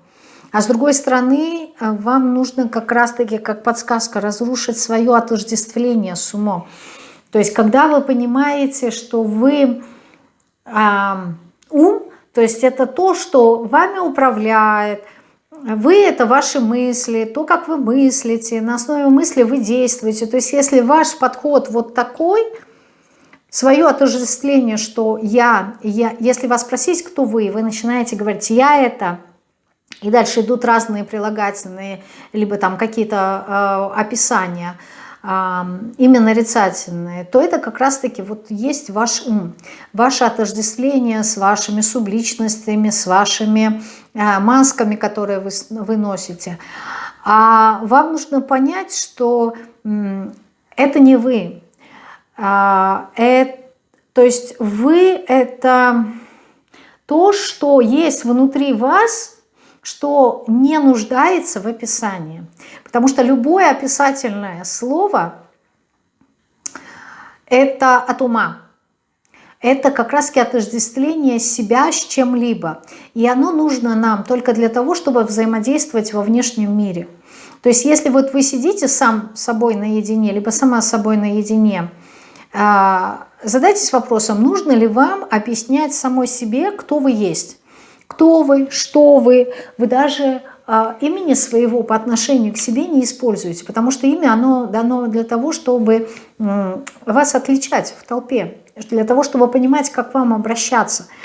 А с другой стороны, а, вам нужно как раз-таки, как подсказка, разрушить свое отождествление с умом. То есть, когда вы понимаете, что вы а, ум, то есть это то, что вами управляет, вы – это ваши мысли, то, как вы мыслите, на основе мысли вы действуете. То есть, если ваш подход вот такой – свое отождествление, что я, я, если вас спросить, кто вы, вы начинаете говорить, я это, и дальше идут разные прилагательные, либо там какие-то э, описания, э, именно нарицательные, то это как раз-таки вот есть ваш ум, ваше отождествление с вашими субличностями, с вашими э, масками, которые вы, вы носите. А вам нужно понять, что э, это не вы. Э, это, то есть вы это то, что есть внутри вас – что не нуждается в описании. Потому что любое описательное слово – это от ума. Это как раз отождествление себя с чем-либо. И оно нужно нам только для того, чтобы взаимодействовать во внешнем мире. То есть если вот вы сидите сам с собой наедине, либо сама с собой наедине, а, задайтесь вопросом, нужно ли вам объяснять самой себе, кто вы есть кто вы, что вы. Вы даже э, имени своего по отношению к себе не используете, потому что имя оно дано для того, чтобы вас отличать в толпе, для того, чтобы понимать, как вам обращаться –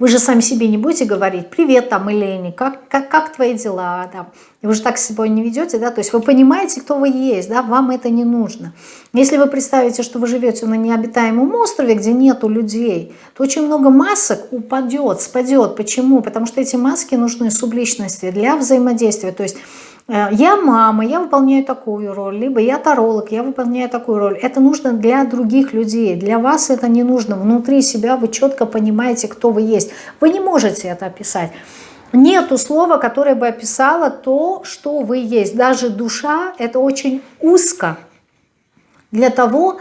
вы же сами себе не будете говорить, привет там, Елене, как, как, как твои дела, там. И вы же так с собой не ведете, да, то есть вы понимаете, кто вы есть, да, вам это не нужно. Если вы представите, что вы живете на необитаемом острове, где нету людей, то очень много масок упадет, спадет. Почему? Потому что эти маски нужны субличности для взаимодействия, то есть я мама, я выполняю такую роль, либо я таролог, я выполняю такую роль. Это нужно для других людей, для вас это не нужно. Внутри себя вы четко понимаете, кто вы есть. Вы не можете это описать. Нету слова, которое бы описало то, что вы есть. Даже душа – это очень узко для того,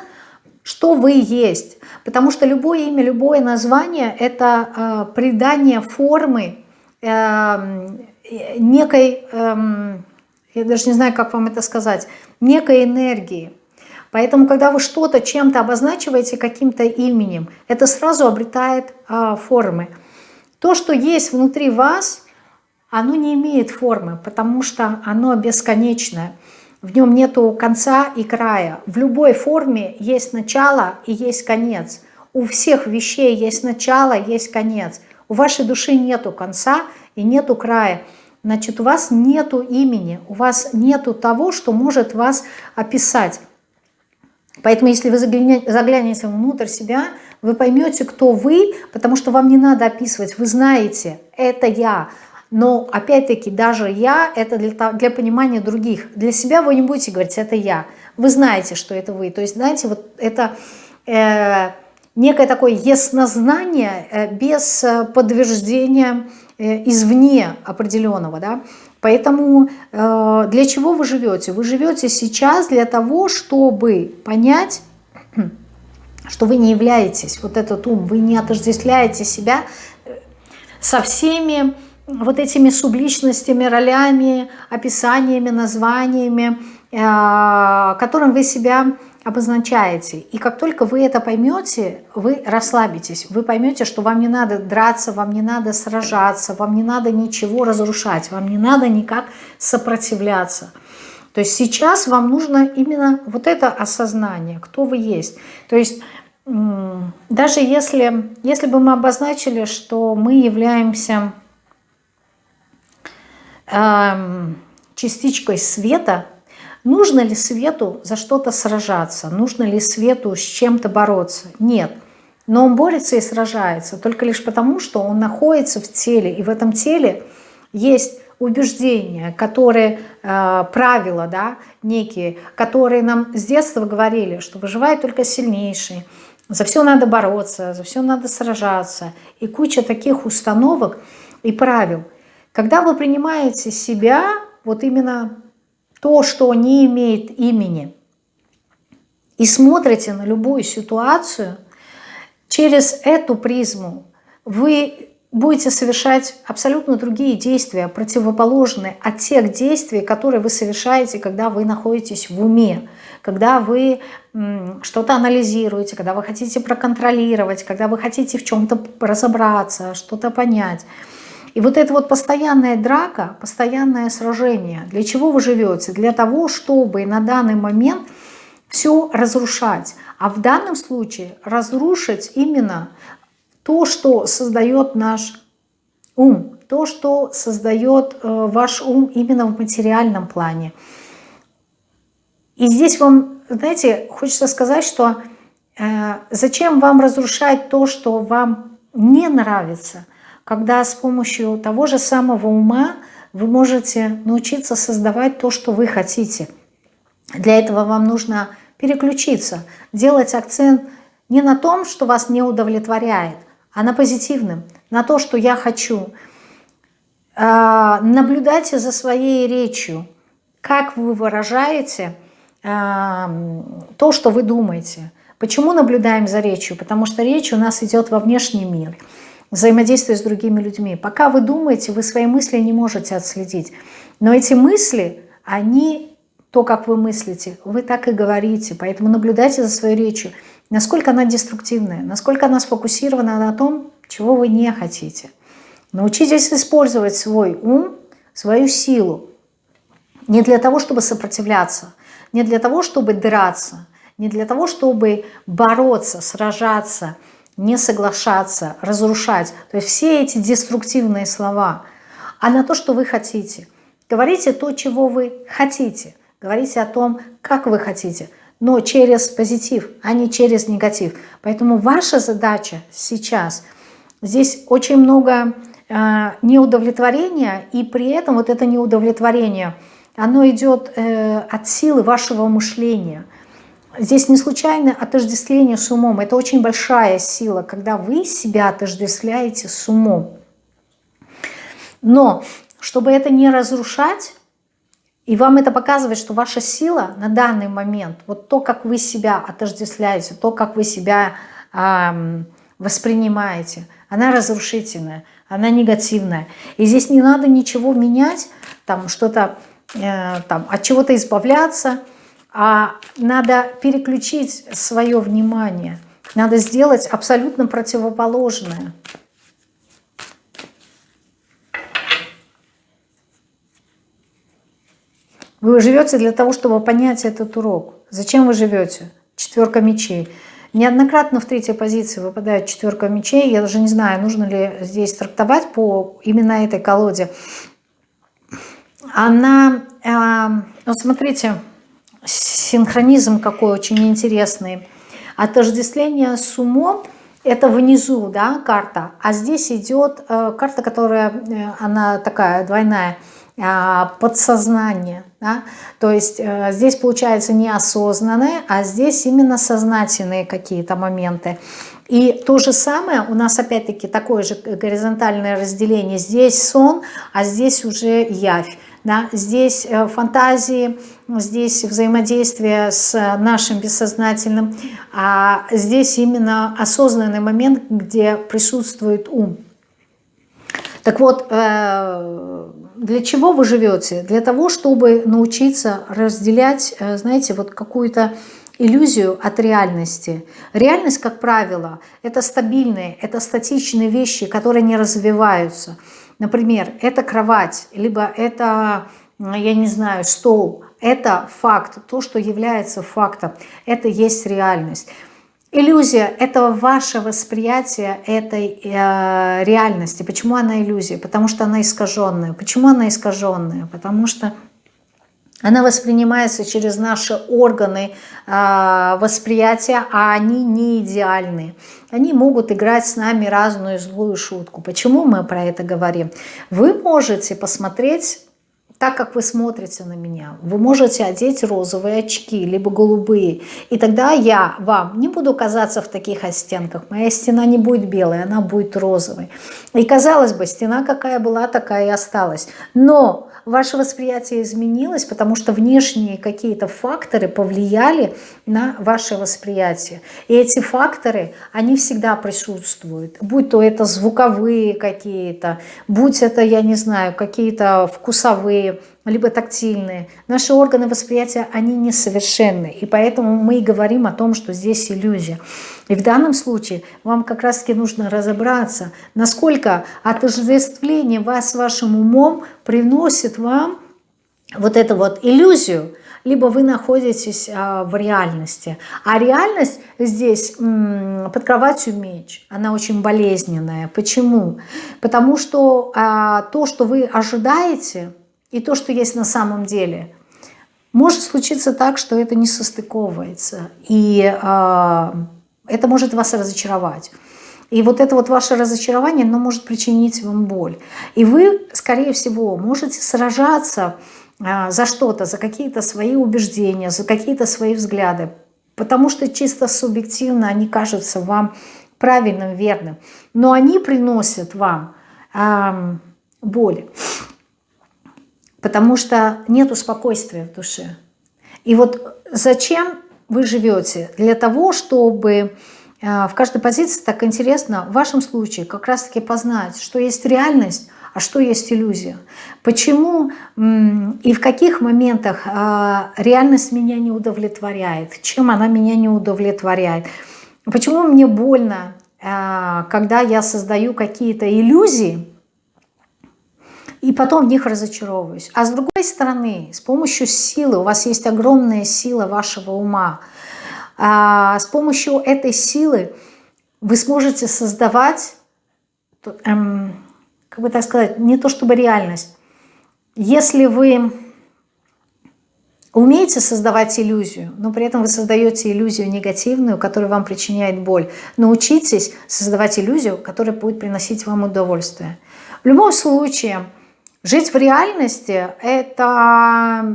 что вы есть. Потому что любое имя, любое название – это э, придание формы э, некой... Э, я даже не знаю, как вам это сказать, некой энергии. Поэтому, когда вы что-то чем-то обозначиваете каким-то именем, это сразу обретает а, формы. То, что есть внутри вас, оно не имеет формы, потому что оно бесконечное. В нем нету конца и края. В любой форме есть начало и есть конец. У всех вещей есть начало, есть конец. У вашей души нету конца и нету края значит, у вас нету имени, у вас нету того, что может вас описать. Поэтому, если вы заглянете внутрь себя, вы поймете, кто вы, потому что вам не надо описывать, вы знаете, это я. Но, опять-таки, даже я, это для, для понимания других. Для себя вы не будете говорить, это я. Вы знаете, что это вы. То есть, знаете, вот это... Э, некое такое яснознание э, без э, подтверждения извне определенного, да, Поэтому э, для чего вы живете? Вы живете сейчас для того, чтобы понять, что вы не являетесь, вот этот ум, вы не отождествляете себя э, со всеми вот этими субличностями, ролями, описаниями, названиями, которым вы себя обозначаете. И как только вы это поймете, вы расслабитесь. Вы поймете, что вам не надо драться, вам не надо сражаться, вам не надо ничего разрушать, вам не надо никак сопротивляться. То есть сейчас вам нужно именно вот это осознание, кто вы есть. То есть даже если, если бы мы обозначили, что мы являемся эм, частичкой света, Нужно ли свету за что-то сражаться? Нужно ли свету с чем-то бороться? Нет. Но он борется и сражается только лишь потому, что он находится в теле, и в этом теле есть убеждения, которые, э, правила да, некие, которые нам с детства говорили, что выживает только сильнейший, за все надо бороться, за все надо сражаться, и куча таких установок и правил. Когда вы принимаете себя вот именно то, что не имеет имени, и смотрите на любую ситуацию, через эту призму вы будете совершать абсолютно другие действия, противоположные от тех действий, которые вы совершаете, когда вы находитесь в уме, когда вы что-то анализируете, когда вы хотите проконтролировать, когда вы хотите в чем-то разобраться, что-то понять. И вот эта вот постоянная драка, постоянное сражение, для чего вы живете? Для того, чтобы на данный момент все разрушать. А в данном случае разрушить именно то, что создает наш ум, то, что создает э, ваш ум именно в материальном плане. И здесь вам, знаете, хочется сказать, что э, зачем вам разрушать то, что вам не нравится, когда с помощью того же самого ума вы можете научиться создавать то, что вы хотите. Для этого вам нужно переключиться, делать акцент не на том, что вас не удовлетворяет, а на позитивном, на то, что я хочу. А, наблюдайте за своей речью, как вы выражаете а, то, что вы думаете. Почему наблюдаем за речью? Потому что речь у нас идет во внешний мир, взаимодействие с другими людьми. Пока вы думаете, вы свои мысли не можете отследить. Но эти мысли, они, то, как вы мыслите, вы так и говорите. Поэтому наблюдайте за своей речью насколько она деструктивная, насколько она сфокусирована на том, чего вы не хотите. Научитесь использовать свой ум, свою силу. Не для того, чтобы сопротивляться, не для того, чтобы драться, не для того, чтобы бороться, сражаться, не соглашаться, разрушать. То есть все эти деструктивные слова, а на то, что вы хотите. Говорите то, чего вы хотите. Говорите о том, как вы хотите но через позитив, а не через негатив. Поэтому ваша задача сейчас, здесь очень много э, неудовлетворения, и при этом вот это неудовлетворение, оно идет э, от силы вашего мышления. Здесь не случайно отождествление с умом, это очень большая сила, когда вы себя отождествляете с умом. Но чтобы это не разрушать, и вам это показывает, что ваша сила на данный момент, вот то, как вы себя отождествляете, то, как вы себя э, воспринимаете, она разрушительная, она негативная. И здесь не надо ничего менять, там что-то, э, там от чего-то избавляться, а надо переключить свое внимание, надо сделать абсолютно противоположное. Вы живете для того, чтобы понять этот урок. Зачем вы живете? Четверка мечей. Неоднократно в третьей позиции выпадает четверка мечей. Я даже не знаю, нужно ли здесь трактовать по именно этой колоде. Она, э, вот смотрите, синхронизм какой очень интересный. Отождествление с умом – это внизу да, карта, а здесь идет э, карта, которая, э, она такая двойная – а, подсознание. Да? То есть э, здесь получается неосознанное, а здесь именно сознательные какие-то моменты. И то же самое, у нас опять-таки такое же горизонтальное разделение. Здесь сон, а здесь уже явь. Да? Здесь э, фантазии, здесь взаимодействие с нашим бессознательным, а здесь именно осознанный момент, где присутствует ум. Так вот, э, для чего вы живете? Для того, чтобы научиться разделять, э, знаете, вот какую-то иллюзию от реальности. Реальность, как правило, это стабильные, это статичные вещи, которые не развиваются. Например, это кровать, либо это, я не знаю, стол. Это факт, то, что является фактом. Это есть реальность. Иллюзия – это ваше восприятие этой э, реальности. Почему она иллюзия? Потому что она искаженная. Почему она искаженная? Потому что она воспринимается через наши органы э, восприятия, а они не идеальны. Они могут играть с нами разную злую шутку. Почему мы про это говорим? Вы можете посмотреть так, как вы смотрите на меня. Вы можете одеть розовые очки, либо голубые. И тогда я вам не буду казаться в таких оттенках. Моя стена не будет белой, она будет розовой. И казалось бы, стена какая была, такая и осталась. Но ваше восприятие изменилось, потому что внешние какие-то факторы повлияли на ваше восприятие. И эти факторы, они всегда присутствуют. Будь то это звуковые какие-то, будь это, я не знаю, какие-то вкусовые, либо тактильные. Наши органы восприятия, они несовершенны. И поэтому мы и говорим о том, что здесь иллюзия. И в данном случае вам как раз-таки нужно разобраться, насколько отождествление вас вашим умом приносит вам вот эту вот иллюзию, либо вы находитесь а, в реальности. А реальность здесь под кроватью меч, она очень болезненная. Почему? Потому что а, то, что вы ожидаете, и то, что есть на самом деле, может случиться так, что это не состыковывается. И а, это может вас разочаровать. И вот это вот ваше разочарование, оно может причинить вам боль. И вы, скорее всего, можете сражаться а, за что-то, за какие-то свои убеждения, за какие-то свои взгляды, потому что чисто субъективно они кажутся вам правильным, верным, но они приносят вам э, боль, потому что нет спокойствия в душе. И вот зачем вы живете? Для того, чтобы Э, в каждой позиции так интересно в вашем случае как раз-таки познать, что есть реальность, а что есть иллюзия. Почему и в каких моментах э, реальность меня не удовлетворяет, чем она меня не удовлетворяет. Почему мне больно, э, когда я создаю какие-то иллюзии, и потом в них разочаровываюсь. А с другой стороны, с помощью силы, у вас есть огромная сила вашего ума – а, с помощью этой силы вы сможете создавать, эм, как бы так сказать, не то чтобы реальность. Если вы умеете создавать иллюзию, но при этом вы создаете иллюзию негативную, которая вам причиняет боль, научитесь создавать иллюзию, которая будет приносить вам удовольствие. В любом случае, жить в реальности – это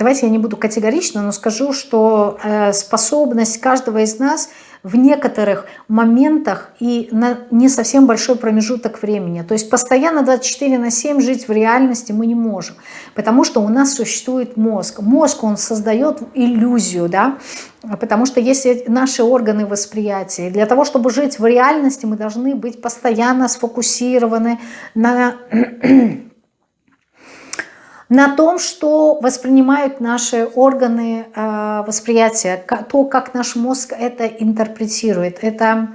давайте я не буду категорично, но скажу, что э, способность каждого из нас в некоторых моментах и на не совсем большой промежуток времени. То есть постоянно 24 на 7 жить в реальности мы не можем, потому что у нас существует мозг. Мозг, он создает иллюзию, да, потому что есть наши органы восприятия. для того, чтобы жить в реальности, мы должны быть постоянно сфокусированы на на том, что воспринимают наши органы э, восприятия, то, как наш мозг это интерпретирует. Это,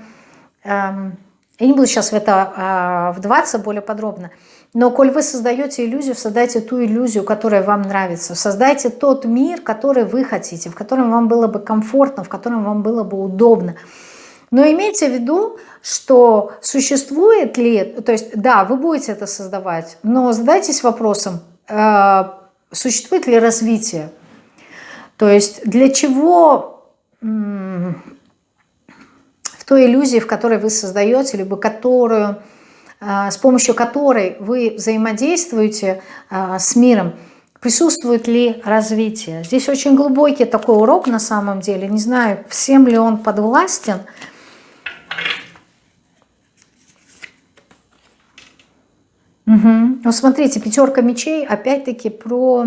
э, я не буду сейчас в это э, вдаваться более подробно, но коль вы создаете иллюзию, создайте ту иллюзию, которая вам нравится. Создайте тот мир, который вы хотите, в котором вам было бы комфортно, в котором вам было бы удобно. Но имейте в виду, что существует ли, то есть да, вы будете это создавать, но задайтесь вопросом, существует ли развитие. То есть для чего в той иллюзии, в которой вы создаете, либо которую, э, с помощью которой вы взаимодействуете э, с миром, присутствует ли развитие. Здесь очень глубокий такой урок на самом деле. Не знаю, всем ли он подвластен, Угу. Ну, смотрите, пятерка мечей опять-таки про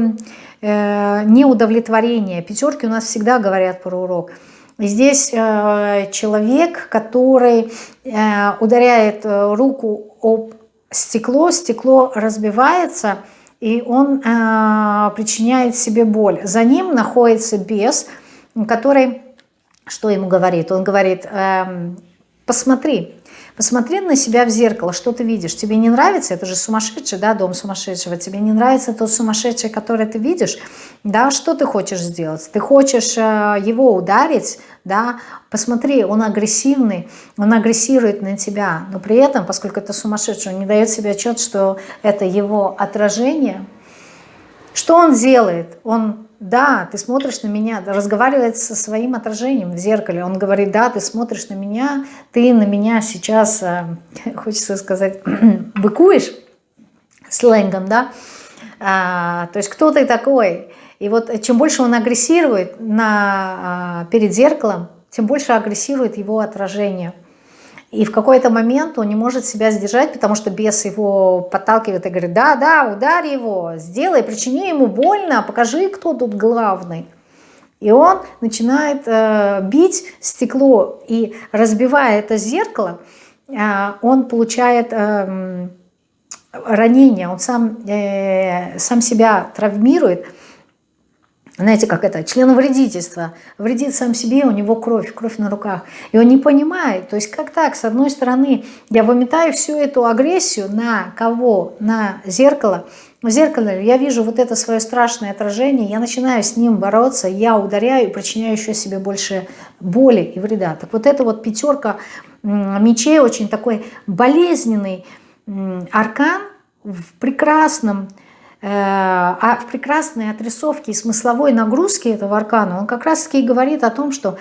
э, неудовлетворение. Пятерки у нас всегда говорят про урок. здесь э, человек, который э, ударяет э, руку об стекло, стекло разбивается, и он э, причиняет себе боль. За ним находится бес, который, что ему говорит? Он говорит, э, посмотри, Посмотри на себя в зеркало, что ты видишь. Тебе не нравится, это же сумасшедший, да, дом сумасшедшего. Тебе не нравится тот сумасшедший, который ты видишь, да, что ты хочешь сделать? Ты хочешь э, его ударить, да, посмотри, он агрессивный, он агрессирует на тебя, но при этом, поскольку это сумасшедший, он не дает себе отчет, что это его отражение. Что он делает? Он да, ты смотришь на меня, разговаривает со своим отражением в зеркале. Он говорит, да, ты смотришь на меня, ты на меня сейчас, э, хочется сказать, быкуешь сленгом, да? А, то есть кто ты такой? И вот чем больше он агрессирует на, а, перед зеркалом, тем больше агрессирует его отражение – и в какой-то момент он не может себя сдержать, потому что бес его подталкивает и говорит, да, да, ударь его, сделай, причини ему больно, покажи, кто тут главный. И он начинает э, бить стекло и разбивая это зеркало, э, он получает э, ранение, он сам, э, сам себя травмирует, знаете, как это, член вредительства, вредит сам себе, у него кровь, кровь на руках. И он не понимает, то есть как так, с одной стороны, я выметаю всю эту агрессию на кого? На зеркало, в зеркале я вижу вот это свое страшное отражение, я начинаю с ним бороться, я ударяю и причиняю еще себе больше боли и вреда. Так вот эта вот пятерка мечей, очень такой болезненный аркан в прекрасном, а в прекрасной отрисовке и смысловой нагрузке этого аркана, он как раз таки говорит о том, что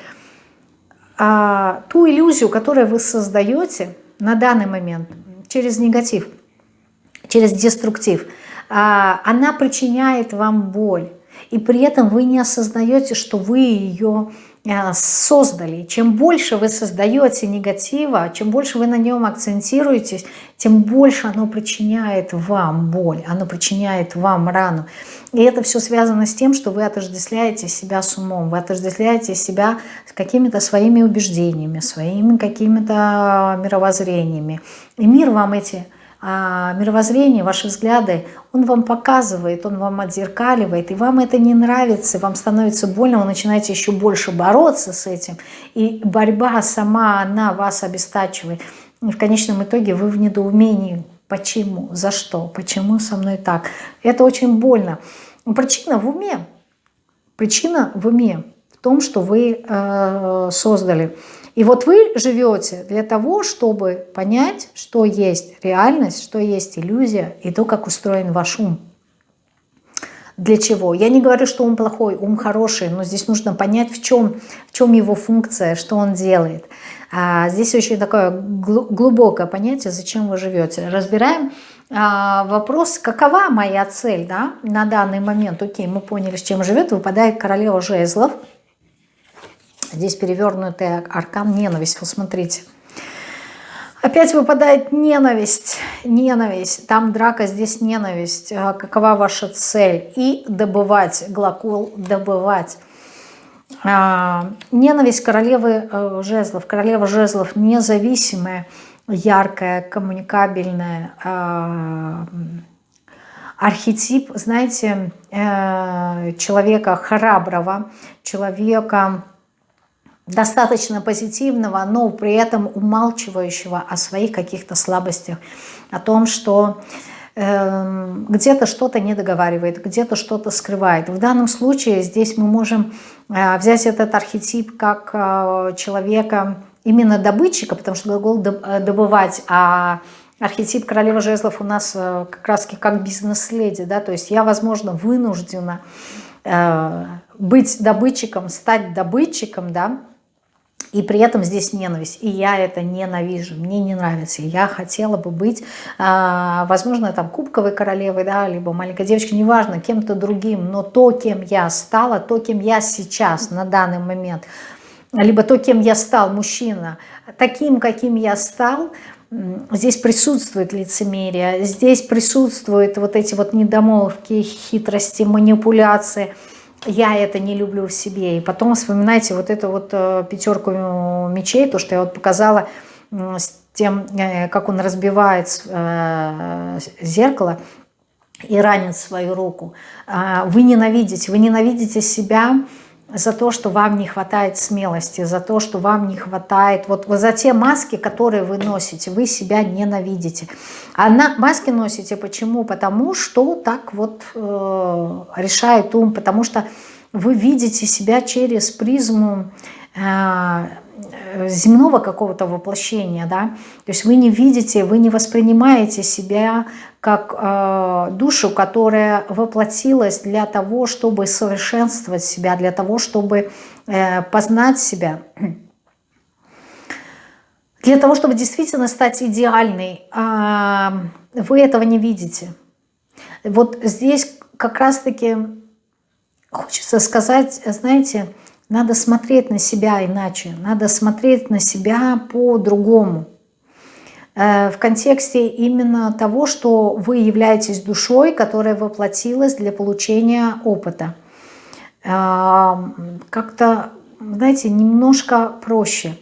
а, ту иллюзию, которую вы создаете на данный момент через негатив, через деструктив – а, она причиняет вам боль. И при этом вы не осознаете, что вы ее создали. Чем больше вы создаете негатива, чем больше вы на нем акцентируетесь, тем больше оно причиняет вам боль, оно причиняет вам рану. И это все связано с тем, что вы отождествляете себя с умом, вы отождествляете себя с какими-то своими убеждениями, своими какими-то мировоззрениями. И мир вам эти мировоззрение, ваши взгляды, он вам показывает, он вам отзеркаливает, и вам это не нравится, вам становится больно, вы начинаете еще больше бороться с этим, и борьба сама, она вас обестачивает. И в конечном итоге вы в недоумении, почему, за что, почему со мной так. Это очень больно. Причина в уме, причина в уме, в том, что вы э, создали. И вот вы живете для того, чтобы понять, что есть реальность, что есть иллюзия и то, как устроен ваш ум. Для чего? Я не говорю, что ум плохой, ум хороший, но здесь нужно понять, в чем, в чем его функция, что он делает. А здесь очень такое глубокое понятие, зачем вы живете. Разбираем а, вопрос, какова моя цель да, на данный момент. Окей, мы поняли, с чем живет, выпадает королева жезлов – Здесь перевернутый аркан ненависть. Вот смотрите. Опять выпадает ненависть, ненависть, там драка, здесь ненависть. А какова ваша цель? И добывать, глагол добывать. А, ненависть королевы э, жезлов. Королева жезлов независимая, яркая, коммуникабельная. А, архетип, знаете, э, человека храброго, человека достаточно позитивного, но при этом умалчивающего о своих каких-то слабостях, о том, что э, где-то что-то не договаривает, где-то что-то скрывает. В данном случае здесь мы можем э, взять этот архетип как э, человека, именно добытчика, потому что глагол э, «добывать», а архетип королевы жезлов у нас э, как раз как бизнес-леди, да, то есть я, возможно, вынуждена э, быть добытчиком, стать добытчиком, да, и при этом здесь ненависть. И я это ненавижу, мне не нравится. Я хотела бы быть, а, возможно, там кубковой королевой, да, либо маленькой девочкой, неважно, кем-то другим. Но то, кем я стала, то, кем я сейчас на данный момент, либо то, кем я стал, мужчина, таким, каким я стал, здесь присутствует лицемерие, здесь присутствуют вот эти вот недомолвки, хитрости, манипуляции – я это не люблю в себе. И потом вспоминайте вот эту вот э, пятерку мечей, то, что я вот показала с тем, э, как он разбивает э, зеркало и ранит свою руку. А, вы ненавидите, вы ненавидите себя, за то, что вам не хватает смелости, за то, что вам не хватает, вот, вот за те маски, которые вы носите, вы себя ненавидите. А на, маски носите почему? Потому что так вот э, решает ум, потому что вы видите себя через призму э, земного какого-то воплощения, да, то есть вы не видите, вы не воспринимаете себя как э, душу, которая воплотилась для того, чтобы совершенствовать себя, для того, чтобы э, познать себя, для того, чтобы действительно стать идеальной. Э, вы этого не видите. Вот здесь как раз-таки хочется сказать, знаете, надо смотреть на себя иначе, надо смотреть на себя по-другому. Э, в контексте именно того, что вы являетесь душой, которая воплотилась для получения опыта. Э, как-то, знаете, немножко проще.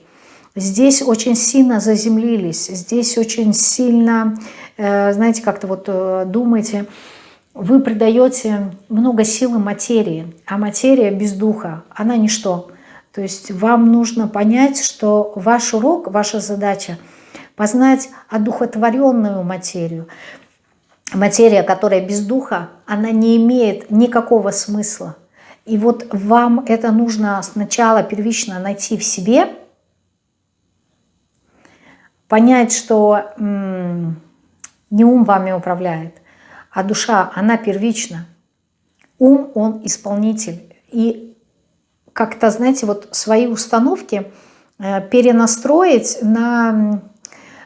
Здесь очень сильно заземлились, здесь очень сильно, э, знаете, как-то вот думаете, вы придаете много силы материи, а материя без духа, она ничто. То есть вам нужно понять, что ваш урок, ваша задача – познать одухотворенную материю. материя, которая без духа, она не имеет никакого смысла. И вот вам это нужно сначала первично найти в себе, понять, что не ум вами управляет, а душа, она первична. Ум, он исполнитель. И как-то, знаете, вот свои установки э, перенастроить на,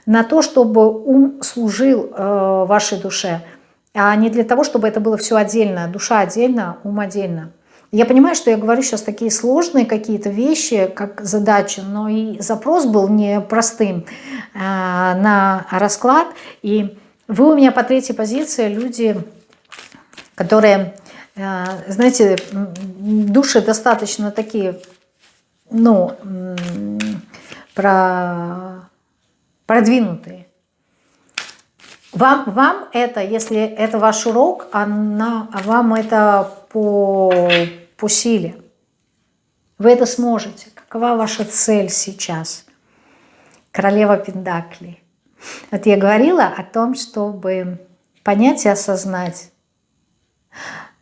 на то, чтобы ум служил э, вашей душе, а не для того, чтобы это было все отдельно, душа отдельно, ум отдельно. Я понимаю, что я говорю сейчас такие сложные какие-то вещи, как задачи, но и запрос был непростым э, на расклад. И вы у меня по третьей позиции люди, которые, э, знаете, души достаточно такие, ну, про, продвинутые. Вам, вам это, если это ваш урок, она, вам это по, по силе. Вы это сможете. Какова ваша цель сейчас? Королева Пендакли. Вот я говорила о том, чтобы понять и осознать,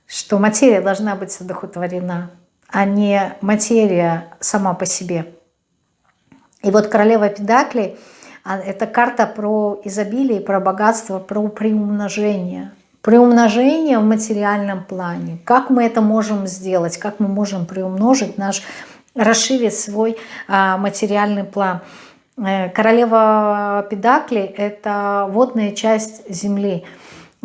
что материя должна быть одухотворена, а не материя сама по себе. И вот королева Педакли это карта про изобилие, про богатство, про приумножение – Приумножение в материальном плане. Как мы это можем сделать? Как мы можем приумножить наш, расширить свой а, материальный план? Э, королева Педакли – это водная часть Земли.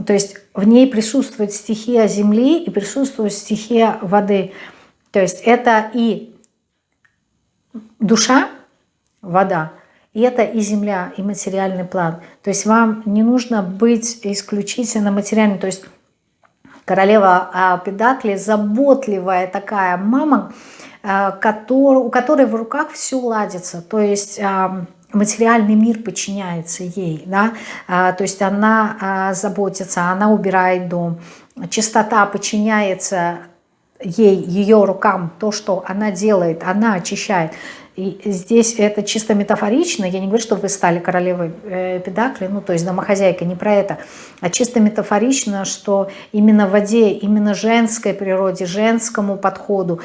То есть в ней присутствует стихия Земли и присутствует стихия воды. То есть это и душа, вода, и это и земля, и материальный план. То есть вам не нужно быть исключительно материальным. То есть королева а, Педакли, заботливая такая мама, а, у которой в руках все ладится. То есть а, материальный мир подчиняется ей. Да? То есть она заботится, она убирает дом. Чистота подчиняется ей, ее рукам, то, что она делает, она очищает. И здесь это чисто метафорично, я не говорю, что вы стали королевой э, педакли, ну то есть домохозяйка, не про это, а чисто метафорично, что именно в воде, именно женской природе, женскому подходу,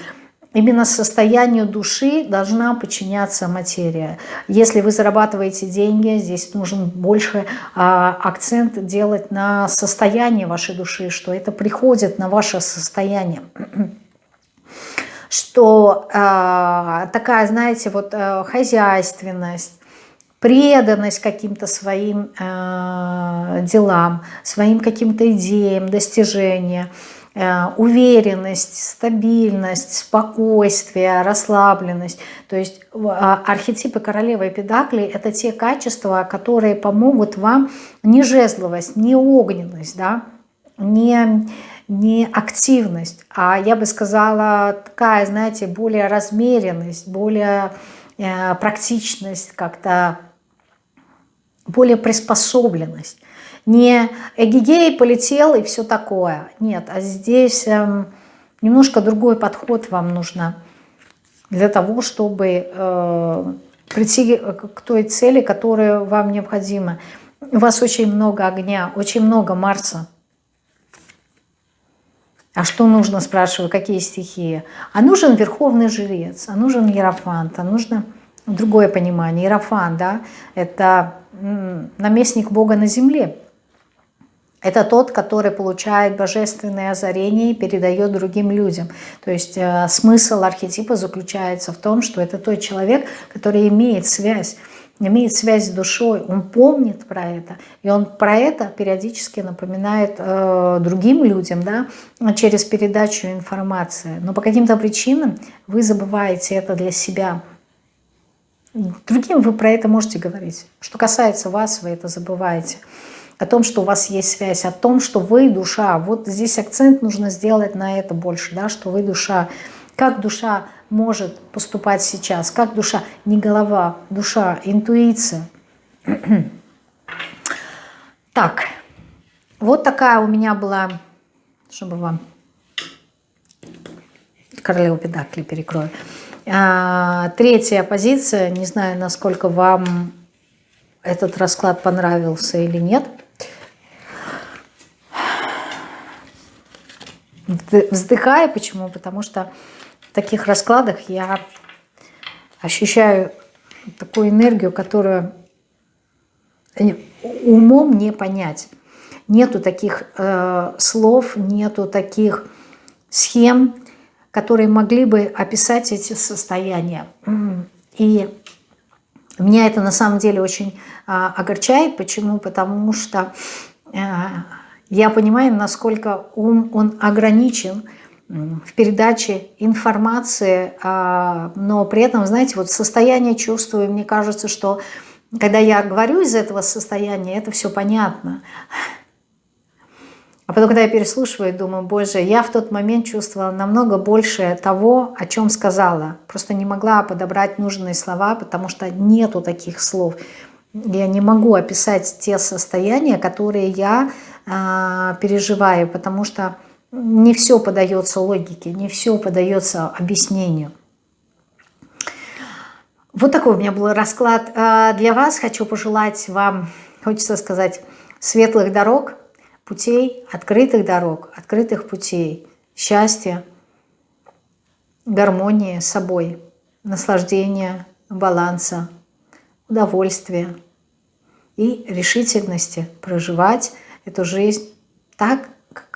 Именно состоянию души должна подчиняться материя. Если вы зарабатываете деньги, здесь нужен больше а, акцент делать на состояние вашей души, что это приходит на ваше состояние что э, такая, знаете, вот э, хозяйственность, преданность каким-то своим э, делам, своим каким-то идеям, достижениям, э, уверенность, стабильность, спокойствие, расслабленность. То есть э, архетипы королевы и педакли – это те качества, которые помогут вам не жезловость, не огненность, да, не не активность, а я бы сказала такая, знаете, более размеренность, более э, практичность, как-то более приспособленность. Не эгигей полетел и все такое. Нет, а здесь э, немножко другой подход вам нужно для того, чтобы э, прийти к той цели, которая вам необходима. У вас очень много огня, очень много Марса. А что нужно, спрашиваю, какие стихии? А нужен верховный жрец, а нужен иерофант, а нужно другое понимание. Иерофант, да, это наместник Бога на земле. Это тот, который получает божественное озарение и передает другим людям. То есть э, смысл архетипа заключается в том, что это тот человек, который имеет связь имеет связь с душой, он помнит про это, и он про это периодически напоминает э, другим людям, да, через передачу информации. Но по каким-то причинам вы забываете это для себя. Другим вы про это можете говорить. Что касается вас, вы это забываете. О том, что у вас есть связь, о том, что вы душа. Вот здесь акцент нужно сделать на это больше, да, что вы душа. Как душа может поступать сейчас, как душа, не голова, душа, интуиция. Так, вот такая у меня была, чтобы вам королеву педакли перекрою. А, третья позиция, не знаю, насколько вам этот расклад понравился или нет. вздыхаю. Почему? Потому что таких раскладах я ощущаю такую энергию, которую умом не понять. Нету таких э, слов, нету таких схем, которые могли бы описать эти состояния. И меня это на самом деле очень а, огорчает. Почему? Потому что а, я понимаю, насколько ум он ограничен в передаче информации, а, но при этом, знаете, вот состояние чувствую, мне кажется, что когда я говорю из этого состояния, это все понятно. А потом, когда я переслушиваю, думаю, боже, я в тот момент чувствовала намного больше того, о чем сказала. Просто не могла подобрать нужные слова, потому что нету таких слов. Я не могу описать те состояния, которые я э, переживаю, потому что не все подается логике, не все подается объяснению. Вот такой у меня был расклад а, для вас. Хочу пожелать вам, хочется сказать, светлых дорог, путей, открытых дорог, открытых путей, счастья, гармонии с собой, наслаждения, баланса, удовольствия и решительности проживать эту жизнь так, как,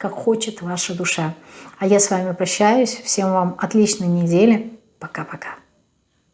как хочет ваша душа. А я с вами прощаюсь. Всем вам отличной недели. Пока-пока.